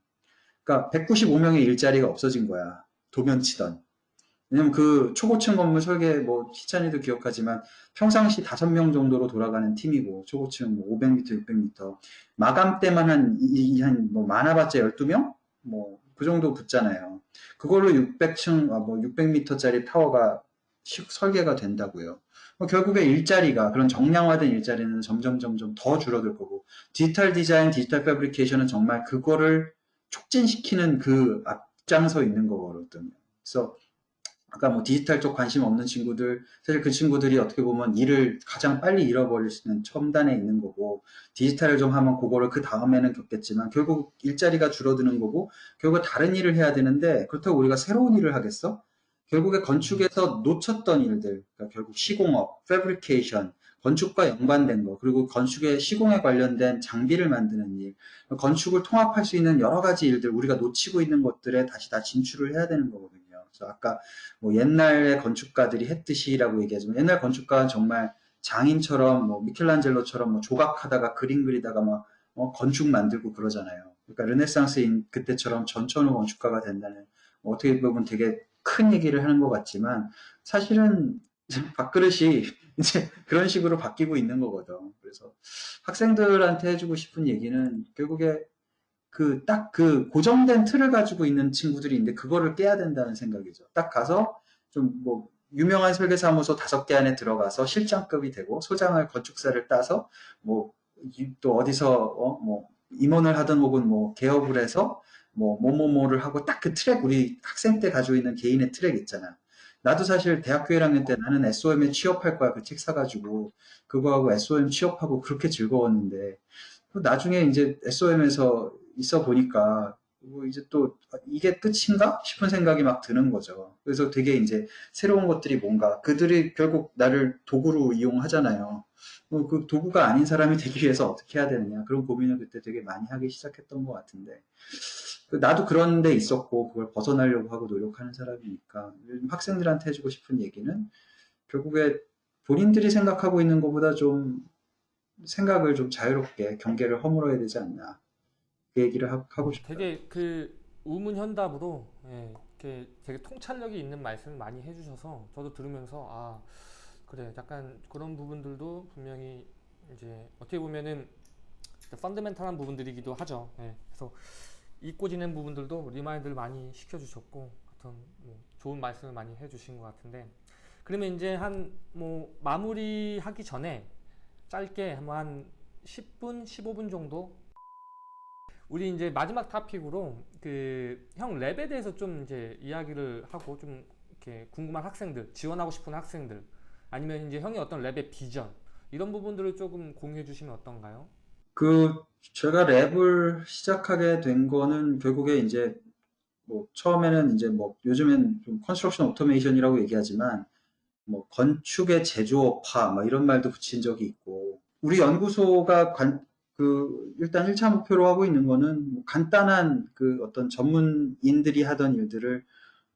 Speaker 1: 그러니까 195명의 일자리가 없어진 거야. 도면치던. 왜냐면 그 초고층 건물 설계 뭐 희찬이도 기억하지만 평상시 5명 정도로 돌아가는 팀이고 초고층 뭐 500m, 600m 마감 때만 한한뭐 많아봤자 12명 뭐 그 정도 붙잖아요. 그걸로 600층 뭐 600m짜리 타워가 시- 설계가 된다고요. 뭐 결국에 일자리가 그런 정량화된 일자리는 점점 점점 더 줄어들 거고 디지털 디자인, 디지털 패브리케이션은 정말 그거를 촉진시키는 그 앞장서 있는 거거든요. 그래서 아까 뭐 디지털 쪽 관심 없는 친구들, 사실 그 친구들이 어떻게 보면 일을 가장 빨리 잃어버릴 수 있는 첨단에 있는 거고, 디지털을 좀 하면 그거를 그 다음에는 겪겠지만, 결국 일자리가 줄어드는 거고, 결국 다른 일을 해야 되는데, 그렇다고 우리가 새로운 일을 하겠어? 결국에 건축에서 놓쳤던 일들, 그러니까 결국 시공업, 패브리케이션, 건축과 연관된 거, 그리고 건축의 시공에 관련된 장비를 만드는 일, 건축을 통합할 수 있는 여러 가지 일들, 우리가 놓치고 있는 것들에 다시 다 진출을 해야 되는 거거든요. 그래서 아까 뭐 옛날의 건축가들이 했듯이라고 얘기하지만 옛날 건축가는 정말 장인처럼 뭐 미켈란젤로처럼 뭐 조각하다가 그림 그리다가 막 어, 건축 만들고 그러잖아요. 그러니까 르네상스인 그때처럼 전천후 건축가가 된다는 뭐 어떻게 보면 되게 큰 얘기를 하는 것 같지만 사실은 밥그릇이 이제 그런 식으로 바뀌고 있는 거거든. 그래서 학생들한테 해주고 싶은 얘기는 결국에 그딱그 고정된 틀을 가지고 있는 친구들이 있는데 그거를 깨야 된다는 생각이죠. 딱 가서 좀 뭐 유명한 설계사무소 다섯 개 안에 들어가서 실장급이 되고 소장을 건축사를 따서 뭐 또 어디서 어 뭐 임원을 하든 혹은 뭐 개업을 해서 뭐 뭐뭐뭐를 하고 딱 그 트랙 우리 학생 때 가지고 있는 개인의 트랙 있잖아. 나도 사실 대학교 1학년 때 나는 SOM에 취업할 거야 그 책 사가지고 그거하고 SOM 취업하고 그렇게 즐거웠는데 나중에 이제 SOM에서 있어 보니까 뭐 이제 또 이게 끝인가 싶은 생각이 막 드는 거죠. 그래서 되게 이제 새로운 것들이 뭔가 그들이 결국 나를 도구로 이용하잖아요. 뭐그 도구가 아닌 사람이 되기 위해서 어떻게 해야 되느냐 그런 고민을 그때 되게 많이 하기 시작했던 것 같은데 그 나도 그런 데 있었고 그걸 벗어나려고 하고 노력하는 사람이니까 학생들한테 해주고 싶은 얘기는 결국에 본인들이 생각하고 있는 것보다 좀 생각을 좀 자유롭게 경계를 허물어야 되지 않나 그 얘기를 하, 고 싶어요.
Speaker 2: 되게 그 우문현답으로 예, 이렇게 되게 통찰력이 있는 말씀을 많이 해주셔서 저도 들으면서 아 그래 약간 그런 부분들도 분명히 이제 어떻게 보면은 펀드멘탈한 부분들이기도 하죠. 예, 그래서 잊고 지낸 부분들도 remind를 많이 시켜주셨고 어떤 뭐 좋은 말씀을 많이 해주신 것 같은데 그러면 이제 한 뭐 마무리하기 전에 짧게 한 10분, 15분 정도 우리 이제 마지막 topic으로 그 형 lab에 대해서 좀 이제 이야기를 하고 좀 이렇게 궁금한 학생들, 지원하고 싶은 학생들 아니면 이제 형이 어떤 lab의 비전 이런 부분들을 조금 공유해 주시면 어떤가요?
Speaker 1: 그 제가 lab을 시작하게 된 거는 결국에 이제 뭐 처음에는 이제 뭐 요즘엔 좀 construction automation이라고 얘기하지만 뭐 건축의 제조업화 뭐 이런 말도 붙인 적이 있고 우리 연구소가 관, 그 일단 1차 목표로 하고 있는 거는 뭐 간단한 그 어떤 전문인들이 하던 일들을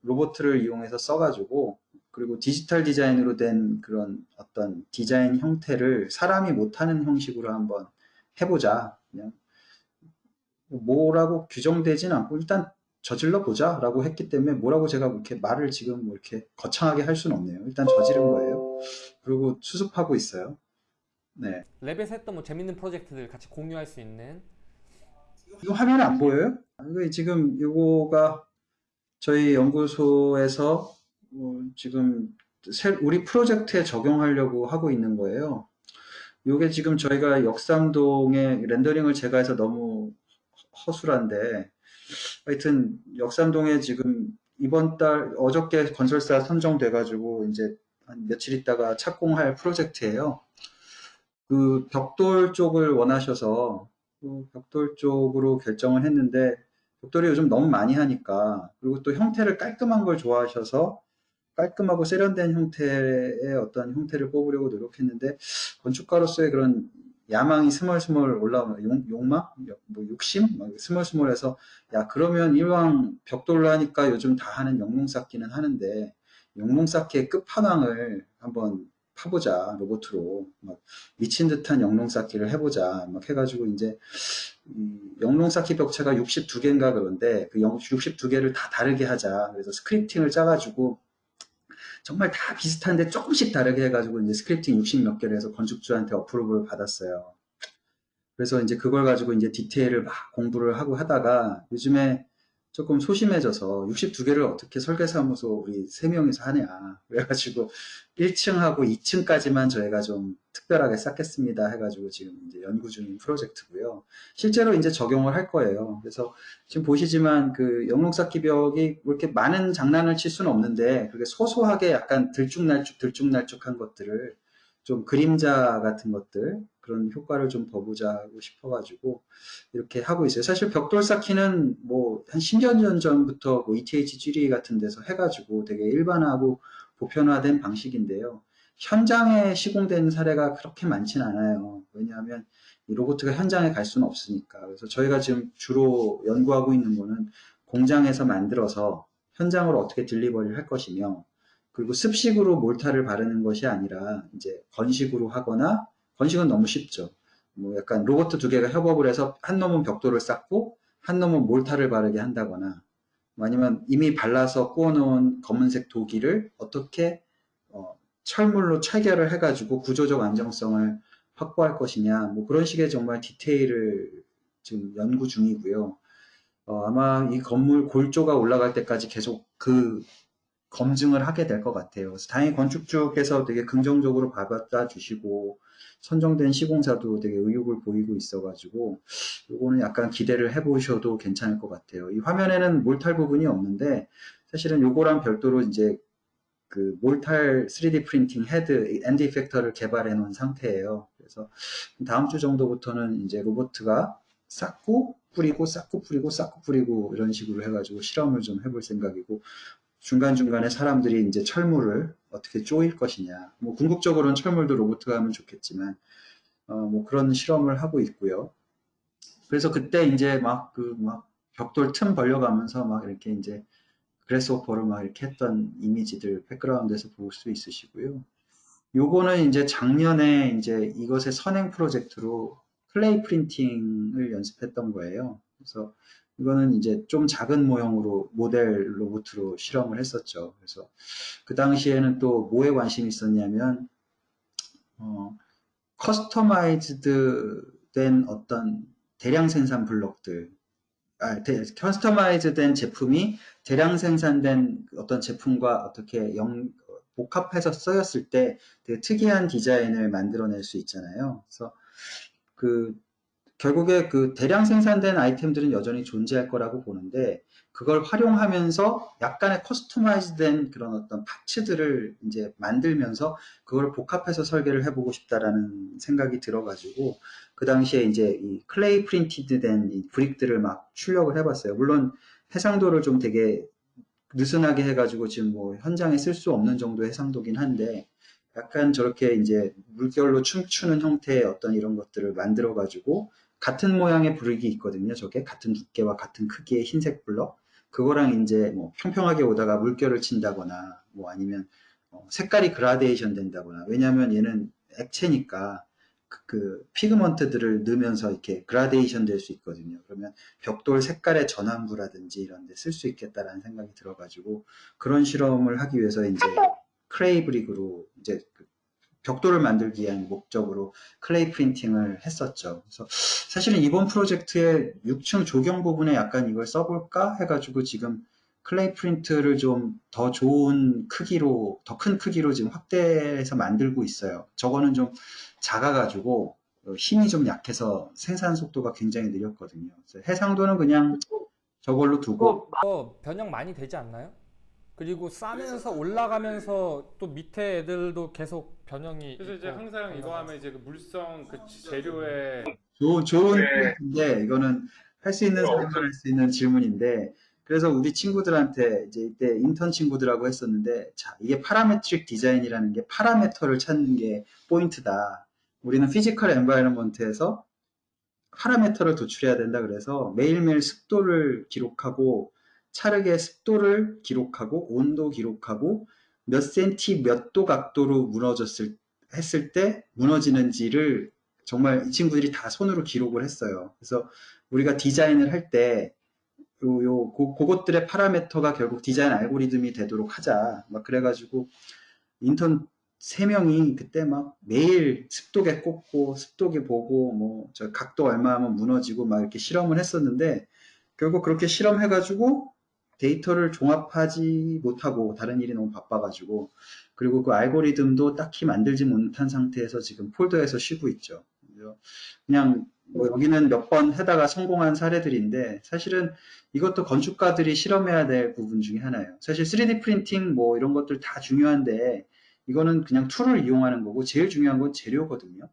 Speaker 1: 로봇을 이용해서 써가지고 그리고 디지털 디자인으로 된 그런 어떤 디자인 형태를 사람이 못하는 형식으로 한번 해보자. 그냥 뭐라고 규정되진 않고 일단 저질러 보자 라고 했기 때문에 뭐라고 제가 이렇게 말을 지금 뭐 이렇게 거창하게 할 수는 없네요. 일단 저지른 거예요. 그리고 수습하고 있어요. 네.
Speaker 2: 랩에서 했던 뭐 재밌는 프로젝트들 같이 공유할 수 있는
Speaker 1: 이거 화면 안 보여요? 이거 지금 이거가 저희 연구소에서 뭐 지금 우리 프로젝트에 적용하려고 하고 있는 거예요. 이게 지금 저희가 역삼동에 렌더링을 제가 해서 너무 허술한데 하여튼 역삼동에 지금 이번 달 어저께 건설사 선정돼 가지고 이제 한 며칠 있다가 착공할 프로젝트예요. 그 벽돌 쪽을 원하셔서 그 벽돌 쪽으로 결정을 했는데 벽돌이 요즘 너무 많이 하니까 그리고 또 형태를 깔끔한 걸 좋아하셔서 깔끔하고 세련된 형태의 어떤 형태를 뽑으려고 노력했는데 건축가로서의 그런 야망이 스멀스멀 올라오는 용, 욕망, 뭐 욕심, 스멀스멀해서 야 그러면 이왕 벽돌로 하니까 요즘 다 하는 영롱 쌓기는 하는데 영롱 쌓기의 끝판왕을 한번 파보자 로봇으로. 막 미친 듯한 영롱 쌓기를 해보자. 막 해가지고 이제 영롱 쌓기 벽체가 62개인가 그런데 그 62개를 다 다르게 하자. 그래서 스크립팅을 짜가지고 정말 다 비슷한데 조금씩 다르게 해가지고 이제 스크립팅 60 몇 개를 해서 건축주한테 어프로브를 받았어요. 그래서 이제 그걸 가지고 이제 디테일을 막 공부를 하고 하다가 요즘에 조금 소심해져서 62개를 어떻게 설계사무소 우리 세 명이서 하냐. 그래가지고 1층하고 2층까지만 저희가 좀 특별하게 쌓겠습니다 해가지고 지금 이제 연구 중인 프로젝트고요. 실제로 이제 적용을 할 거예요. 그래서 지금 보시지만 그 영롱 쌓기 벽이 뭐 이렇게 많은 장난을 칠 수는 없는데 그게 소소하게 약간 들쭉날쭉 들쭉날쭉한 것들을 좀 그림자 같은 것들 그런 효과를 좀 더보자고 싶어가지고 이렇게 하고 있어요. 사실 벽돌 쌓기는 뭐 한 10년 전 전부터 뭐 ETH 쥐리 같은 데서 해가지고 되게 일반화하고 보편화된 방식인데요. 현장에 시공된 사례가 그렇게 많진 않아요. 왜냐하면 이 로봇가 현장에 갈 수는 없으니까. 그래서 저희가 지금 주로 연구하고 있는 거는 공장에서 만들어서 현장으로 어떻게 딜리버리를 할 것이며 그리고 습식으로 몰타를 바르는 것이 아니라 이제 건식으로 하거나 건식은 너무 쉽죠. 뭐 약간 로봇 두 개가 협업을 해서 한 놈은 벽돌을 쌓고 한 놈은 몰타를 바르게 한다거나 뭐 아니면 이미 발라서 구워놓은 검은색 도기를 어떻게 어, 철물로 체결을 해가지고 구조적 안정성을 확보할 것이냐 뭐 그런 식의 정말 디테일을 지금 연구 중이고요. 어, 아마 이 건물 골조가 올라갈 때까지 계속 그 검증을 하게 될 것 같아요. 그래서 다행히 건축 쪽에서 되게 긍정적으로 받아 주시고 선정된 시공사도 되게 의욕을 보이고 있어가지고 이거는 약간 기대를 해보셔도 괜찮을 것 같아요. 이 화면에는 몰탈 부분이 없는데 사실은 요거랑 별도로 이제 그 몰탈 3D 프린팅 헤드 엔드 이펙터를 개발해 놓은 상태예요. 그래서 다음 주 정도부터는 이제 로보트가 쌓고 뿌리고 쌓고 뿌리고 쌓고 뿌리고 이런 식으로 해가지고 실험을 좀 해볼 생각이고 중간중간에 사람들이 이제 철물을 어떻게 쪼일 것이냐. 뭐 궁극적으로는 철물도 로봇가 하면 좋겠지만 어, 뭐 그런 실험을 하고 있고요. 그래서 그때 이제 막 그막 벽돌 틈 벌려가면서 막 이렇게 이제 Grasshopper를 막 이렇게 했던 이미지들 백그라운드에서 볼 수 있으시고요. 요거는 이제 작년에 이제 이것의 선행 프로젝트로 clay printing을 연습했던 거예요. 그래서 이거는 이제 좀 작은 모형으로 모델 로봇으로 실험을 했었죠. 그래서 그 당시에는 또 뭐에 관심이 있었냐면 어, customized 된 어떤 대량 생산 블록들 아, 대, customize 된 제품이 대량 생산된 어떤 제품과 어떻게 영, 복합해서 쓰였을 때 되게 특이한 디자인을 만들어낼 수 있잖아요. 그래서 그 결국에 그 대량 생산된 아이템들은 여전히 존재할 거라고 보는데 그걸 활용하면서 약간의 customize된 그런 어떤 parts들을 이제 만들면서 그걸 복합해서 설계를 해보고 싶다라는 생각이 들어가지고 그 당시에 이제 이 clay printed 된 이 brick들을 막 출력을 해봤어요. 물론 해상도를 좀 되게 느슨하게 해가지고 지금 뭐 현장에 쓸 수 없는 정도의 해상도긴 한데 약간 저렇게 이제 물결로 춤추는 형태의 어떤 이런 것들을 만들어 가지고 같은 모양의 brick이 있거든요. 저게 같은 두께와 같은 크기의 흰색 블럭. 그거랑 이제 뭐 평평하게 오다가 물결을 친다거나 뭐 아니면 어 색깔이 그라데이션 된다거나 왜냐하면 얘는 액체니까 그, 그 pigment들을 넣으면서 이렇게 그라데이션 될 수 있거든요. 그러면 벽돌 색깔의 전환부라든지 이런 데 쓸 수 있겠다라는 생각이 들어가지고 그런 실험을 하기 위해서 이제 clay brick으로 이제 그 벽돌을 만들기 위한 목적으로 clay printing을 했었죠. 그래서 사실은 이번 프로젝트의 6층 조경 부분에 약간 이걸 써볼까 해가지고 지금 clay print를 좀 더 좋은 크기로, 더 큰 크기로 지금 확대해서 만들고 있어요. 저거는 좀 작아가지고 힘이 좀 약해서 생산 속도가 굉장히 느렸거든요. 해상도는 그냥 저걸로 두고
Speaker 2: 어, 변형 많이 되지 않나요? 그리고 쌓으면서 올라가면서 또 밑에 애들도 계속 변형이
Speaker 3: 그래서 이제 항상 이거 하면 이제 그 물성 그 재료에
Speaker 1: 좋은, 좋은 인데 이거는 할 수 있는 사람만 할수 있는 질문인데 그래서 우리 친구들한테 이제 이때 인턴 친구들하고 했었는데 자 이게 parametric design이라는 게 parameter를 찾는 게 포인트다. 우리는 physical environment에서 parameter를 도출해야 된다 그래서 매일매일 습도를 기록하고 찰흙의 습도를 기록하고 온도 기록하고 몇 센티 몇 도 각도로 무너졌을 했을 때 무너지는지를 정말 이 친구들이 다 손으로 기록을 했어요. 그래서 우리가 디자인을 할때 요, 요, 고, 그것들의 parameter가 결국 디자인 알고리즘이 되도록 하자. 막 그래가지고 인턴 세 명이 그때 막 매일 습도계 꽂고 습도계 보고 뭐 저 각도 얼마 하면 무너지고 막 이렇게 실험을 했었는데 결국 그렇게 실험해가지고 데이터를 종합하지 못하고 다른 일이 너무 바빠가지고 그리고 그 알고리즘도 딱히 만들지 못한 상태에서 지금 폴더에서 쉬고 있죠. 그냥 뭐 여기는 몇번 해다가 성공한 사례들인데 사실은 이것도 건축가들이 실험해야 될 부분 중에 하나예요. 사실 3D 프린팅 뭐 이런 것들 다 중요한데 이거는 그냥 tool을 이용하는 거고 제일 중요한 건 재료거든요.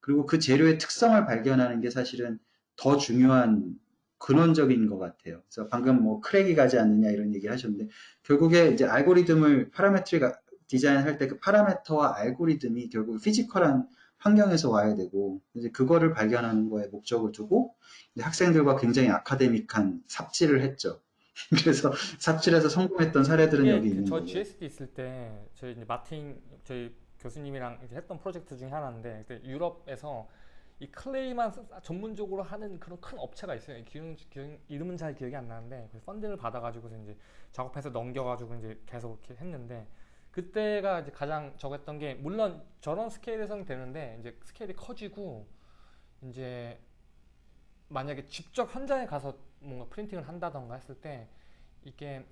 Speaker 1: 그리고 그 재료의 특성을 발견하는 게 사실은 더 중요한 근원적인 것 같아요. 그래서 방금 뭐 crack이 가지 않느냐 이런 얘기 하셨는데 결국에 이제 알고리즘을 parametric 디자인할 때 그 parameter와 알고리즘이 결국 physical한 환경에서 와야 되고 이제 그거를 발견하는 거에 목적을 두고 이제 학생들과 굉장히 academic한 삽질을 했죠. 그래서 삽질해서 성공했던 사례들은 여기
Speaker 2: 그
Speaker 1: 있는
Speaker 2: 저
Speaker 1: 거고.
Speaker 2: GSD 있을 때 저희 이제 마틴 저희 교수님이랑 이제 했던 프로젝트 중에 하나인데 유럽에서 이 클레이만 쓰- 전문적으로 하는 그런 큰 업체가 있어요. 기능, 기능- 이름은 잘 기억이 안 나는데 그 펀딩을 받아가지고 이제 작업해서 넘겨가지고 이제 계속 이렇게 했는데 그때가 이제 가장 적었던 게 물론 저런 스케일에서는 되는데 이제 스케일이 커지고 이제 만약에 직접 현장에 가서 뭔가 printing을 한다던가 했을 때 이게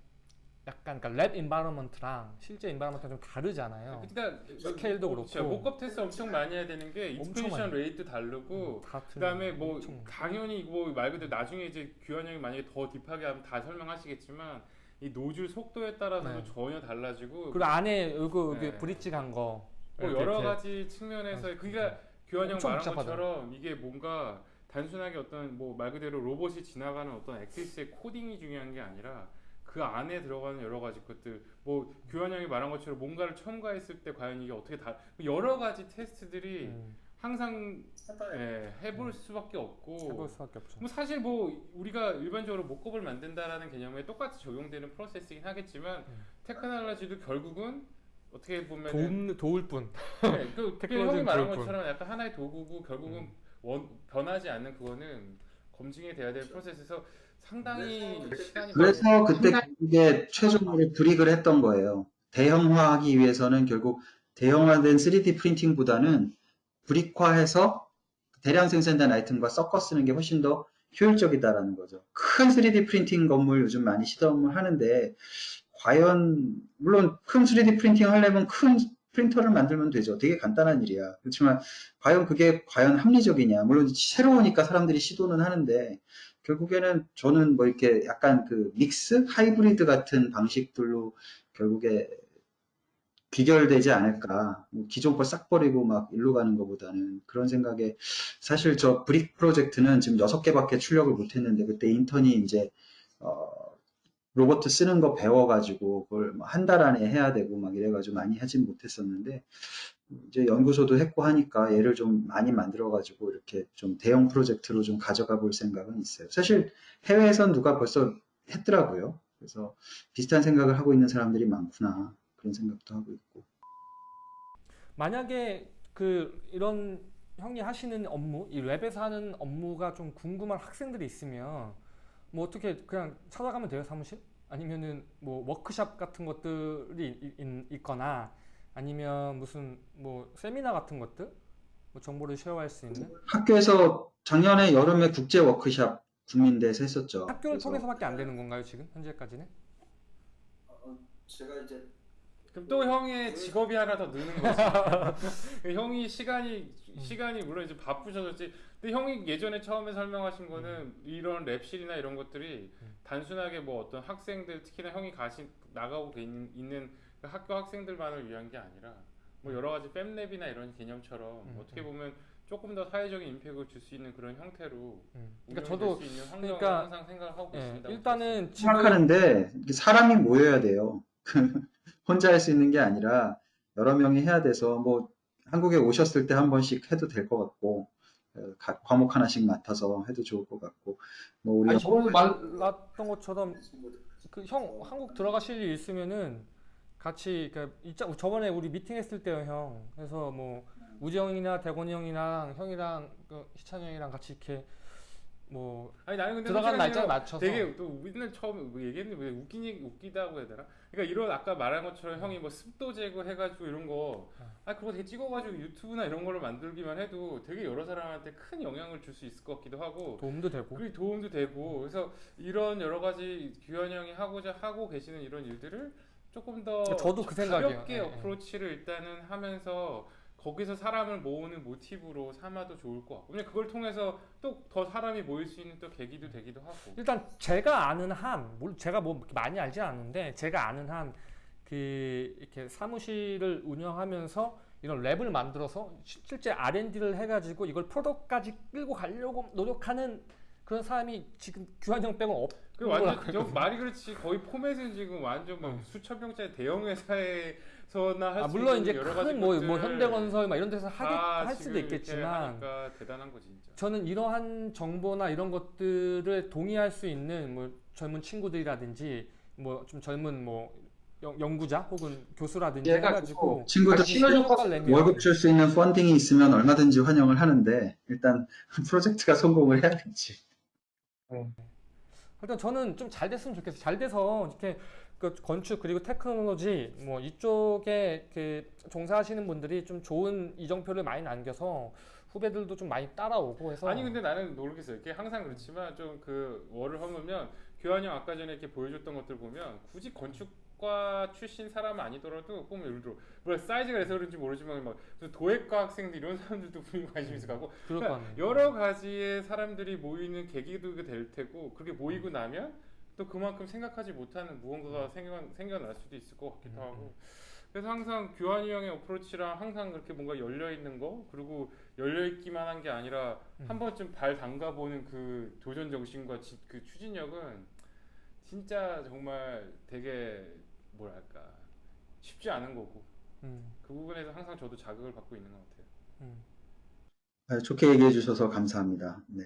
Speaker 2: 약간 그러니까 lab environment랑 실제 environment랑 좀 다르잖아요.
Speaker 3: 그러니까
Speaker 2: 스케일도
Speaker 3: 그렇죠.
Speaker 2: 그렇고.
Speaker 3: mock-up 테스트 엄청 많이 해야 되는 게 expansion rate 다르고
Speaker 2: 다 틀려.
Speaker 3: 그다음에 뭐
Speaker 2: 엄청.
Speaker 3: 당연히 뭐 말 그대로 나중에 이제 규현 형이 만약에 더 deep하게 하면 다 설명하시겠지만 이 노즐 속도에 따라서도
Speaker 2: 네.
Speaker 3: 전혀 달라지고
Speaker 2: 그리고 안에 여기
Speaker 3: 네.
Speaker 2: bridge 간 거.
Speaker 3: 뭐 여러. 가지 측면에서
Speaker 2: 아,
Speaker 3: 그러니까 규현 형 말한
Speaker 2: 복잡하다.
Speaker 3: 것처럼 이게 뭔가 단순하게 어떤 뭐 말 그대로 로봇이 지나가는 어떤 엑시스의 코딩이 중요한 게 아니라 그 안에 들어가는 여러 가지 것들 뭐 규현 형이 말한 것처럼 뭔가를 첨가했을 때 과연 이게 어떻게 다 여러 가지 테스트들이
Speaker 2: 음,
Speaker 3: 항상 예, 해볼 수밖에 없고
Speaker 2: 해볼 수밖에 없죠.
Speaker 3: 뭐 사실 뭐 우리가 일반적으로 mock-up을 만든다라는 개념에 똑같이 적용되는 프로세스이긴 하겠지만
Speaker 2: 음.
Speaker 3: 테크놀로지도 결국은 어떻게 보면
Speaker 2: 도움 도울 뿐.
Speaker 3: 네, 그, 그 형이 말한
Speaker 2: 도울 뿐.
Speaker 3: 것처럼 약간 하나의 도구고 결국은
Speaker 2: 음.
Speaker 3: 원, 변하지 않는 그거는 검증이 돼야 될 프로세스에서 상당히 시간이
Speaker 1: 그래서 그때 이게 최종적으로 불이익을 했던 거예요. 대형화하기 위해서는 결국 대형화된 3D 프린팅보다는 브릭화해서 대량 생산된 아이템과 섞어 쓰는 게 훨씬 더 효율적이다라는 거죠. 큰 3D 프린팅 건물 요즘 많이 시도를 하는데 과연 물론 큰 3D printing 하려면 큰 프린터를 만들면 되죠. 되게 간단한 일이야. 그렇지만 과연 그게 과연 합리적이냐? 물론 새로우니까 사람들이 시도는 하는데 결국에는 저는 뭐 이렇게 약간 그 mix hybrid 같은 방식들로 결국에 귀결되지 않을까. 뭐 기존 거 싹 버리고 막 일로 가는 것보다는 그런 생각에 사실 저 brick 프로젝트는 지금 여섯 개밖에 출력을 못 했는데 그때 인턴이 이제 어, 로봇 쓰는 거 배워가지고 그걸 뭐한달 안에 해야 되고 막 이래가지고 많이 하진 못했었는데 이제 연구소도 했고 하니까 얘를 좀 많이 만들어가지고 이렇게 좀 대형 프로젝트로 좀 가져가 볼 생각은 있어요. 사실 해외에선 누가 벌써 했더라고요. 그래서 비슷한 생각을 하고 있는 사람들이 많구나 그런 생각도 하고 있고.
Speaker 2: 만약에 그 이런 형이 하시는 업무, 이 랩에서 하는 업무가 좀 궁금한 학생들이 있으면 뭐 어떻게 그냥 찾아가면 돼요 사무실? 아니면은 뭐 워크샵 같은 것들이 있거나 아니면 무슨 뭐 세미나 같은 것들 뭐 정보를 쉐어할 수 있는
Speaker 1: 학교에서 작년에 여름에 국제 워크샵 국민대에서 했었죠.
Speaker 2: 학교를
Speaker 1: 그래서
Speaker 2: 통해서밖에 안 되는 건가요 지금 현재까지는?
Speaker 1: 제가 이제
Speaker 3: 그럼 또 형의 직업이 하나 더 느는 거지. 형이 시간이 시간이 물론 이제 바쁘셔졌지. 근데 형이 예전에 처음에 설명하신 거는 이런 랩실이나 이런 것들이
Speaker 2: 음.
Speaker 3: 단순하게 뭐 어떤 학생들 특히나 형이 가신 나가고 계- 있는 그 학교 학생들만을 위한 게 아니라 뭐 여러 가지 팸랩이나 이런 개념처럼
Speaker 2: 음,
Speaker 3: 어떻게
Speaker 2: 음.
Speaker 3: 보면 조금 더 사회적인 임팩을 줄 수 있는 그런 형태로
Speaker 2: 음. 그러니까 저도
Speaker 3: 수 있는 환경을
Speaker 2: 그러니까
Speaker 3: 항상 생각을 하고
Speaker 2: 예,
Speaker 3: 있습니다.
Speaker 2: 일단은
Speaker 1: 생각하는데 사람이 모여야 돼요. 혼자 할 수 있는 게 아니라 여러 명이 해야 돼서 뭐 한국에 오셨을 때 한 번씩 해도 될 것 같고 어, 각 과목 하나씩 맡아서 해도 좋을 것 같고 뭐 우리
Speaker 2: 아니 저번에 말랐던 것처럼 그 형 한국 들어가실 일 있으면은 같이 그 있자 저번에 우리 미팅했을 때요 형. 그래서 뭐 우지 형이나 대곤이 형이랑 형이랑 그 희찬 형이랑 같이 이렇게 뭐
Speaker 3: 아니 나는 근데
Speaker 2: 들어간 날짜에 맞춰서.
Speaker 3: 되게 또 우리는 처음 뭐 얘기했는데 왜 웃긴 얘기 웃기다고 해야 되나? 그러니까 이런 아까 말한 것처럼 형이 뭐 습도 제거 해가지고 이런 거, 아 그거 되게 찍어가지고 유튜브나 이런 걸로 만들기만 해도 되게 여러 사람한테 큰 영향을 줄 수 있을 것 같기도 하고.
Speaker 2: 도움도 되고.
Speaker 3: 그게 도움도 되고. 그래서 이런 여러 가지 규현 형이 하고자 하고 계시는 이런 일들을 조금 더
Speaker 2: 저도 그 생각이에요.
Speaker 3: 가볍게
Speaker 2: 예, 예.
Speaker 3: 어프로치를 일단은 하면서 거기서 사람을 모으는 모티브로 삼아도 좋을 것 같고 근데 그걸 통해서 또 더 사람이 모일 수 있는 또 계기도 되기도 하고
Speaker 2: 일단 제가 아는 한, 물- 제가 뭐 많이 알지 않는데 제가 아는 한 그 이렇게 사무실을 운영하면서 이런 랩을 만들어서 시- 실제 R&D를 해가지고 이걸 프로덕트까지 끌고 가려고 노력하는 그런 사람이 지금 규환형 빼고 없.
Speaker 3: 그 완전 저 말이 그렇지 거의 포맷은 지금 완전 막 수천 명짜리 대형 회사에서나 할
Speaker 2: 아,
Speaker 3: 수
Speaker 2: 물론 이제
Speaker 3: 여러 가지
Speaker 2: 큰뭐 뭐 현대건설 막 이런 데서 하게 다할 수도 있겠지만
Speaker 3: 대단한 거 진짜.
Speaker 2: 저는 이러한 정보나 이런 것들을 동의할 수 있는 뭐 젊은 친구들이라든지 뭐 좀 젊은 뭐 연- 연구자 혹은 교수라든지 해가지고
Speaker 1: 친구들
Speaker 2: 효과를 내면
Speaker 1: 월급 줄 수 있는 펀딩이 있으면 얼마든지 환영을 하는데 일단 프로젝트가 성공을 해야겠지.
Speaker 2: 일단 저는 좀 잘 됐으면 좋겠어요. 잘 돼서 이렇게 그 건축 그리고 테크놀로지 뭐 이쪽에 그 종사하시는 분들이 좀 좋은 이정표를 많이 남겨서 후배들도 좀 많이 따라오고 해서
Speaker 3: 아니 근데 나는 모르겠어요. 이게 항상 그렇지만 좀 그 월을 허물면 교환이 형 아까 전에 이렇게 보여줬던 것들 보면 굳이 건축 과 출신 사람 아니더라도 보면 예를 들어 뭐 사이즈가 돼서 그런지 모르지만 막 무슨 도예과 학생들 이런 사람들도 분명히 관심 있어 가고
Speaker 2: 아니에요.
Speaker 3: 여러 가지의 사람들이 모이는 계기도 될 테고 그렇게 모이고 나면 또 그만큼 생각하지 못하는 무언가가 생겨, 생겨날 수도 있을 것 같기도
Speaker 2: 음,
Speaker 3: 하고. 그래서 항상 규환이 형의 어프로치랑 항상 그렇게 뭔가 열려 있는 거 그리고 열려 있기만 한 게 아니라
Speaker 2: 음.
Speaker 3: 한 번쯤 발 담가보는 그 도전 정신과 지- 그 추진력은 진짜 정말 되게 뭐랄까 쉽지 않은 거고
Speaker 2: 음,
Speaker 3: 그 부분에서 항상 저도 자극을 받고 있는 것 같아요.
Speaker 2: 음.
Speaker 1: 아, 좋게 얘기해 주셔서 감사합니다. 네.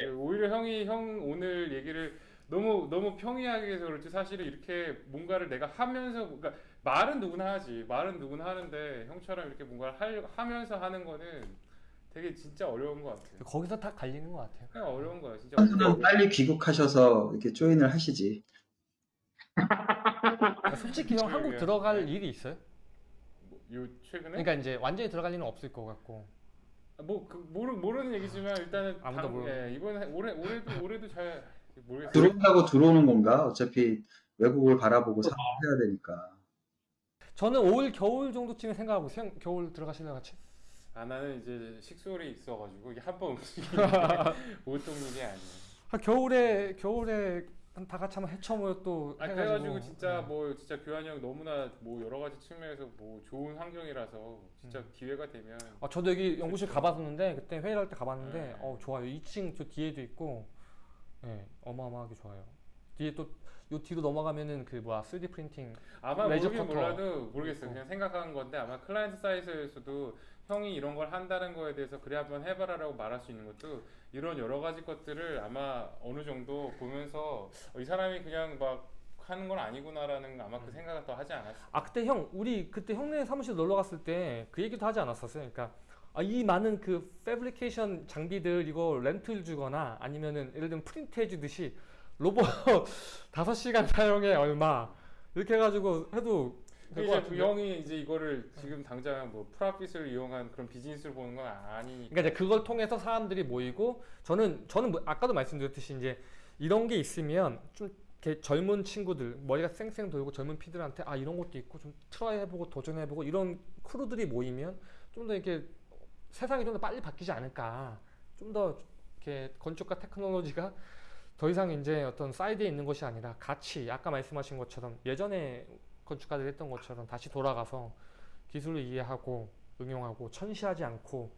Speaker 3: 네, 오히려 형이 형 오늘 얘기를 너무 너무 평이하게 해서 그렇지 사실은 이렇게 뭔가를 내가 하면서 그러니까 말은 누구나 하지 말은 누구나 하는데 형처럼 이렇게 뭔가를 할, 하면서 하는 거는 되게 진짜 어려운 것 같아요.
Speaker 2: 거기서 다 갈리는 것 같아요.
Speaker 3: 그냥 어려운 거야 진짜. 어려운.
Speaker 1: 빨리 귀국하셔서 이렇게 조인을 하시지.
Speaker 2: 그러니까 솔직히 형 한국
Speaker 3: 그러게요.
Speaker 2: 들어갈 일이 있어요?
Speaker 3: 뭐, 요 최근에
Speaker 2: 그러니까 이제 완전히 들어갈 일은 없을 것 같고
Speaker 3: 뭐그 모르 모르는 얘기지만 일단은
Speaker 2: 아무도
Speaker 3: 당-
Speaker 2: 모르는
Speaker 3: 예, 이번 올해 올해도 올해도 잘 모르겠어요.
Speaker 1: 들어온다고 들어오는 건가? 어차피 외국을 바라보고 사야 되니까.
Speaker 2: 저는 올 겨울 정도쯤에 생각하고. 형 겨울 들어가실래요 같이?
Speaker 3: 아 나는 이제 식솔이 있어가지고 이게 한 번 움직이는 게 보통 일이 아니에요.
Speaker 2: 아, 겨울에 겨울에 한 다 같이 한번 헤쳐모여 또
Speaker 3: 아
Speaker 2: 해가지고
Speaker 3: 그래가지고 진짜
Speaker 2: 네.
Speaker 3: 뭐 진짜 교환이 형 너무나 뭐 여러 가지 측면에서 뭐 좋은 환경이라서 진짜
Speaker 2: 음.
Speaker 3: 기회가 되면
Speaker 2: 아, 저도 여기 연구실 가봤었는데 그때 회의를 할 때 가봤는데
Speaker 3: 네.
Speaker 2: 어 좋아요. 2층 저 뒤에도 있고 예 어마어마하게 좋아요. 뒤에 또 요 뒤로 넘어가면은 그 뭐야 3D 프린팅
Speaker 3: 아마 모르긴. 몰라도 모르겠어요.
Speaker 2: 있고.
Speaker 3: 그냥 생각하는 건데 아마 클라이언트 사이트에서도 형이 이런 걸 한다는 거에 대해서 그래 한번 해봐라라고 말할 수 있는 것도 이런 여러 가지 것들을 아마 어느 정도 보면서 어, 이 사람이 그냥 막 하는 건 아니구나라는 아마 그 생각을 더 하지 않았을까.
Speaker 2: 아 그때 형 우리 그때 형네 사무실 놀러 갔을 때 그 얘기도 하지 않았었어요. 그러니까 아, 이 많은 그 패브리케이션 장비들 이거 렌트를 주거나 아니면은 예를 들면 프린트 해주듯이 로봇 5시간 사용에 얼마 이렇게 해가지고 해도
Speaker 3: 이제 그. 형이 이제 이거를 지금 당장 뭐 profit을 이용한 그런 비즈니스를 보는 건 아니.
Speaker 2: 그러니까 이제 그걸 통해서 사람들이 모이고 저는 저는 뭐 아까도 말씀드렸듯이 이제 이런 게 있으면 좀 젊은 친구들 머리가 쌩쌩 돌고 젊은 피들한테 아 이런 것도 있고 좀 try 해보고 도전해보고 이런 crew들이 모이면 좀 더 이렇게 세상이 좀 더 빨리 바뀌지 않을까 좀 더 이렇게 건축과 테크놀로지가 더 이상 이제 어떤 side에 있는 것이 아니라 같이 아까 말씀하신 것처럼 예전에 건축가들이 했던 것처럼 다시 돌아가서 기술을 이해하고 응용하고 천시하지 않고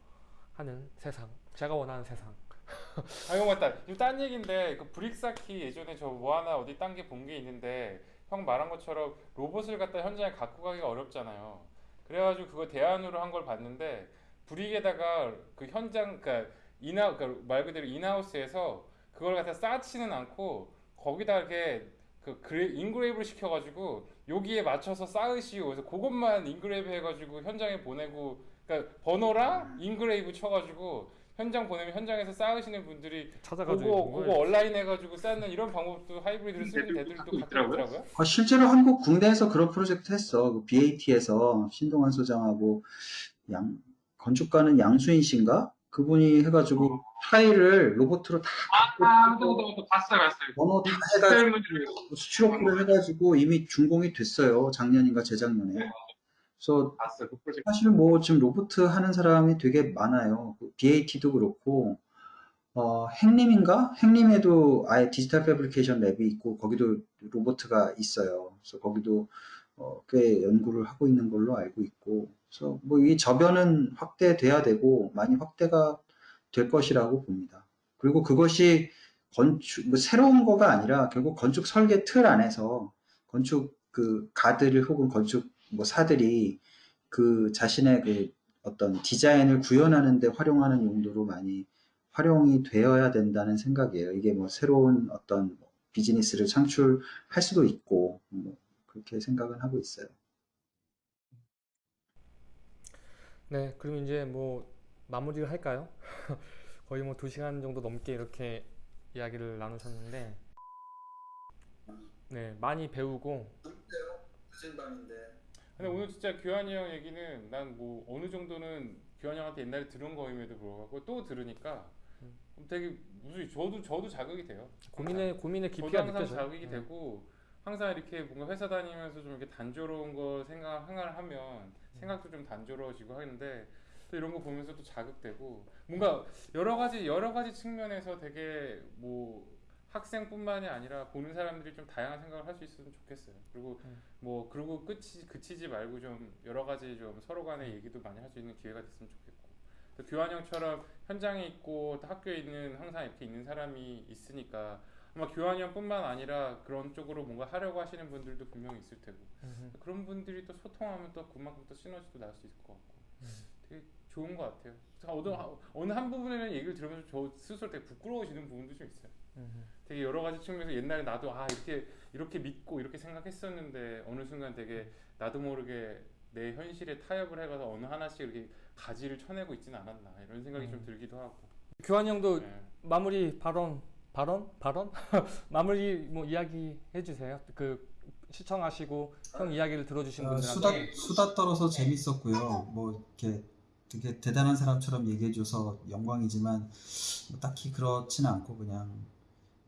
Speaker 2: 하는 세상. 제가 원하는 세상.
Speaker 3: 아형 맞다. 이거 딴 얘기인데 그 브릭사키 예전에 저 뭐 하나 어디 딴 게 본 게 있는데 형 말한 것처럼 로봇을 갖다 현장에 갖고 가기가 어렵잖아요. 그래가지고 그거 대안으로 한 걸 봤는데 브릭에다가 그 현장 그러니까 인하 그러니까 말 그대로 인하우스에서 그걸 갖다 쌓지는 않고 거기다 이렇게 그 그레, engrave를 시켜가지고 여기에 맞춰서 쌓으시오. 그래서 그것만 engrave 해가지고 현장에 보내고 그러니까 번호랑 engrave 쳐가지고 현장 보내면 현장에서 쌓으시는 분들이
Speaker 2: 찾아가지고
Speaker 3: 그거 그거
Speaker 2: 걸
Speaker 3: 온라인 해가지고 쌓는 이런 방법도 hybrid를 쓰는
Speaker 4: 하고
Speaker 3: 가끔
Speaker 4: 있더라고요.
Speaker 3: 있더라고요.
Speaker 1: 아, 실제로 한국 군대에서 그런 프로젝트 했어. 그 BAT에서 신동환 소장하고 양, 건축가는 양수인 씨인가? 그분이 해가지고 타일을 로봇으로 다
Speaker 4: 아, 맞아, 맞아, 맞아. 봤어요, 봤어요.
Speaker 1: 번호 다 해가지고
Speaker 4: 셀문들
Speaker 1: 수출업을 해가지고 이미 준공이 됐어요. 작년인가 재작년에.
Speaker 4: 네.
Speaker 1: 그래서
Speaker 4: 봤어요, 그 프로젝트.
Speaker 1: 사실 뭐 지금 로보트 하는 사람이 되게 많아요. 그 BAT도 그렇고 어, 행림인가? 행림에도 아예 디지털 패브리케이션 랩이 있고 거기도 로보트가 있어요. 그래서 거기도 어, 꽤 연구를 하고 있는 걸로 알고 있고 그래서 뭐 이 저변은 확대돼야 되고 많이 확대가 될 것이라고 봅니다. 그리고 그것이 건축 뭐 새로운 거가 아니라 결국 건축 설계 틀 안에서 건축 그 가들 혹은 건축 뭐 사들이 그 자신의 그 어떤 디자인을 구현하는 데 활용하는 용도로 많이 활용이 되어야 된다는 생각이에요. 이게 뭐 새로운 어떤 비즈니스를 창출할 수도 있고 뭐 그렇게 생각은 하고 있어요.
Speaker 2: 네, 그럼 이제 뭐 마무리를 할까요? 거의 뭐두 시간 정도 넘게 이렇게 이야기를 나누셨는데, 네, 많이 배우고,
Speaker 1: 늦은 밤인데
Speaker 3: 근데 오늘 진짜 규환이 형 얘기는 난 뭐 어느 정도는 규환이 형한테 옛날에 들은 거임에도 불구하고 또 들으니까
Speaker 2: 음.
Speaker 3: 되게 무슨 저도 저도 자극이 돼요.
Speaker 2: 고민의 고민의
Speaker 3: 저도
Speaker 2: 깊이가
Speaker 3: 항상
Speaker 2: 느껴져요.
Speaker 3: 자극이
Speaker 2: 네.
Speaker 3: 되고 항상 이렇게 뭔가 회사 다니면서 좀 이렇게 단조로운 거 생각 생각을 하면
Speaker 2: 음.
Speaker 3: 생각도 좀 단조로워지고 하는데 또 이런 거 보면서 또 자극되고 뭔가 여러 가지 여러 가지 측면에서 되게 뭐 학생뿐만이 아니라 보는 사람들이 좀 다양한 생각을 할 수 있으면 좋겠어요. 그리고
Speaker 2: 음.
Speaker 3: 뭐 그리고 끝이 그치지 말고 좀 여러 가지 좀 서로 간의 얘기도 많이 할 수 있는 기회가 됐으면 좋겠고 또 교환 형처럼 현장에 있고 또 학교에 있는 항상 이렇게 있는 사람이 있으니까 아마 교환 형뿐만 아니라 그런 쪽으로 뭔가 하려고 하시는 분들도 분명히 있을 테고
Speaker 2: 음흠.
Speaker 3: 그런 분들이 또 소통하면 또 그만큼 또 시너지도 날 수 있을 것 같고
Speaker 2: 음.
Speaker 3: 되게 좋은 것 같아요. 어느, 어느 한 부분에는 얘기를 들으면서 저 스스로 되게 부끄러워지는 부분도 좀 있어요.
Speaker 2: 음흠.
Speaker 3: 되게 여러 가지 측면에서 옛날에 나도 아 이렇게 이렇게 믿고 이렇게 생각했었는데 어느 순간 되게 나도 모르게 내 현실에 타협을 해가서 어느 하나씩 이렇게 가지를 쳐내고 있지는 않았나 이런 생각이 좀
Speaker 2: 음.
Speaker 3: 들기도 하고.
Speaker 2: 교환 형도
Speaker 3: 네.
Speaker 2: 마무리 발언 발언 발언 마무리 뭐 이야기 해주세요. 그 시청하시고 형 이야기를 들어주신
Speaker 5: 어,
Speaker 2: 분들한테
Speaker 5: 수다 수다 떨어서 재밌었고요. 뭐 이렇게 되게 대단한 사람처럼 얘기해줘서 영광이지만 뭐 딱히 그렇지는 않고 그냥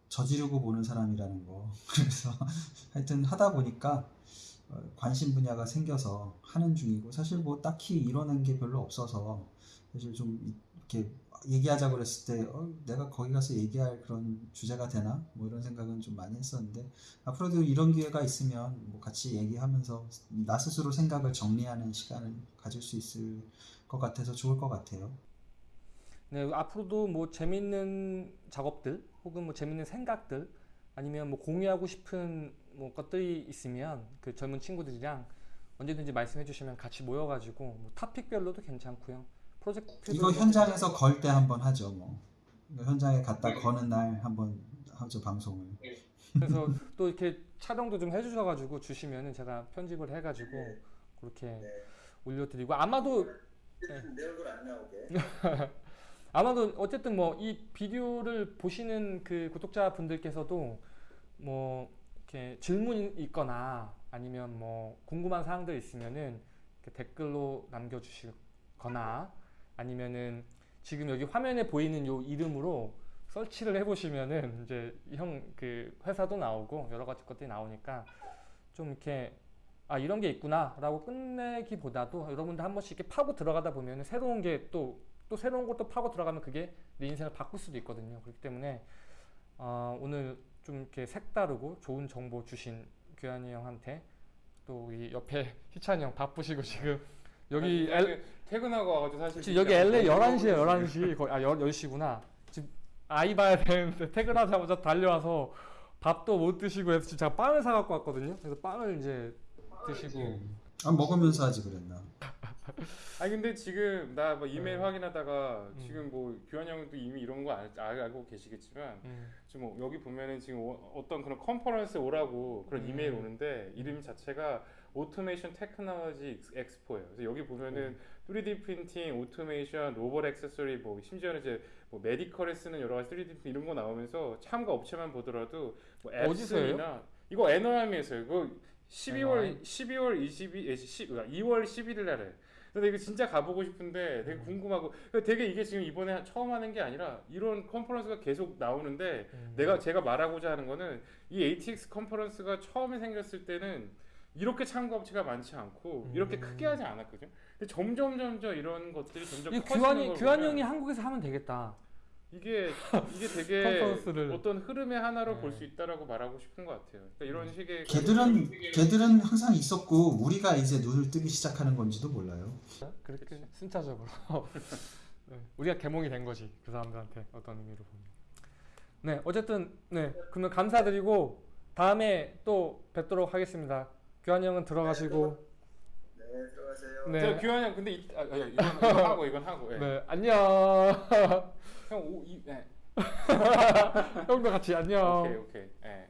Speaker 5: 저지르고 보는 사람이라는 거. 그래서 하여튼 하다 보니까 어, 관심 분야가 생겨서 하는 중이고 사실 뭐 딱히 이뤄낸 게 별로 없어서 사실 좀 이- 이렇게 얘기하자 그랬을 때 어, 내가 거기 가서 얘기할 그런 주제가 되나 뭐 이런 생각은 좀 많이 했었는데 앞으로도 이런 기회가 있으면 뭐 같이 얘기하면서 나 스스로 생각을 정리하는 시간을 가질 수 있을 것 같아서 좋을 것 같아요.
Speaker 2: 네, 앞으로도 뭐 재밌는 작업들 혹은 뭐 재밌는 생각들 아니면 뭐 공유하고 싶은 뭐 것들이 있으면 그 젊은 친구들이랑 언제든지 말씀해 주시면 같이 모여가지고 뭐 토픽별로도 괜찮고요. 프로젝트
Speaker 5: 이거 현장에서 걸 때 한번 하죠. 뭐 이거 현장에 갔다 거는 날 한번 하죠 방송을.
Speaker 2: 그래서 또 이렇게 촬영도 좀 해주셔가지고 주시면은 제가 편집을 해가지고 그렇게 올려드리고 아마도
Speaker 1: 내 얼굴 안 나오게.
Speaker 2: 아마도 어쨌든 뭐 이 비디오를 보시는 그 구독자 분들께서도 뭐 이렇게 질문이 있거나 아니면 뭐 궁금한 사항들 있으면은 댓글로 남겨주시거나 아니면은 지금 여기 화면에 보이는 요 이름으로 설치를 해보시면은 이제 형 그 회사도 나오고 여러 가지 것들이 나오니까 좀 이렇게 아 이런 게 있구나 라고 끝내기보다도 여러분들 한 번씩 이렇게 파고 들어가다 보면 새로운 게 또또 새로운 것도 파고 들어가면 그게 내 인생을 바꿀 수도 있거든요. 그렇기 때문에 어, 오늘 좀 이렇게 색다르고 좋은 정보 주신 규환이 형한테 또 이 옆에 희찬이 형 바쁘시고 지금 여기 엘,
Speaker 3: 퇴근하고 와가지고 사실
Speaker 2: 지금 여기 LA 11시에 11시 거의 아 10시구나. 지금 아이 봐야 되는데 퇴근하자마자 달려와서 밥도 못 드시고 해서 지금 제가 빵을 사 갖고 왔거든요. 그래서 빵을 이제 드시고
Speaker 5: 아 먹으면서 하지 그랬나?
Speaker 3: 아니 근데 지금 나 뭐 이메일
Speaker 2: 네.
Speaker 3: 확인하다가
Speaker 2: 음.
Speaker 3: 지금 뭐 규환 형도 이미 이런 거 알, 알- 알고 계시겠지만
Speaker 2: 음.
Speaker 3: 지금 뭐 여기 보면은 지금 어- 어떤 그런 컨퍼런스 오라고 그런
Speaker 2: 음.
Speaker 3: 이메일 오는데 이름 자체가 automation technology 엑스포예요. 그래서 여기 보면은 3D printing, automation, 로봇 액세서리 뭐 심지어는 이제 뭐 medical에 쓰는 여러 가지 3D printing 이런 거 나오면서 참가 업체만 보더라도 뭐? 엡손이나 이거 애너하임에서요. 이거 12월
Speaker 2: 애너하임?
Speaker 3: 12월 22 에, 10, 2월 11일 날에 근데 이거 진짜 가보고 싶은데 되게
Speaker 2: 음.
Speaker 3: 궁금하고 그러니까 되게 이게 지금 이번에 처음 하는 게 아니라 이런 conference가 계속 나오는데
Speaker 2: 음.
Speaker 3: 내가 제가 말하고자 하는 거는 이 ATX 컨퍼런스가 처음에 생겼을 때는 이렇게 참가 업체가 많지 않고 이렇게
Speaker 2: 음.
Speaker 3: 크게 하지 않았거든. 근데 점점 점점 이런 것들이 점점
Speaker 2: 이
Speaker 3: 커지는
Speaker 2: 규환이
Speaker 3: 걸
Speaker 2: 규환
Speaker 3: 보면
Speaker 2: 형이 한국에서 하면 되겠다.
Speaker 3: 이게 이게 되게
Speaker 2: 컨퍼런스를.
Speaker 3: 어떤 흐름의 하나로
Speaker 2: 네.
Speaker 3: 볼수 있다라고 말하고 싶은 것 같아요. 그러니까 이런 식의
Speaker 5: 걔들은 걔들은 항상 있었고 우리가 이제 눈을 뜨기 시작하는 건지도 몰라요.
Speaker 2: 그렇게
Speaker 3: 그치.
Speaker 2: 순차적으로 네, 우리가 개몽이 된 거지 그 사람들한테 어떤 의미로 보면. 네 어쨌든 네 그러면 감사드리고 다음에 또 뵙도록 하겠습니다. 규환 형은 들어가시고
Speaker 5: 네, 들어가세요.
Speaker 2: 네.
Speaker 3: 저 규환 형 근데 이, 아, 아, 이건, 이건 하고 이건 하고 예.
Speaker 2: 네 안녕
Speaker 3: 형 오, 이, 네.
Speaker 2: 형도 같이 안녕.
Speaker 3: 오케이 오케이 예.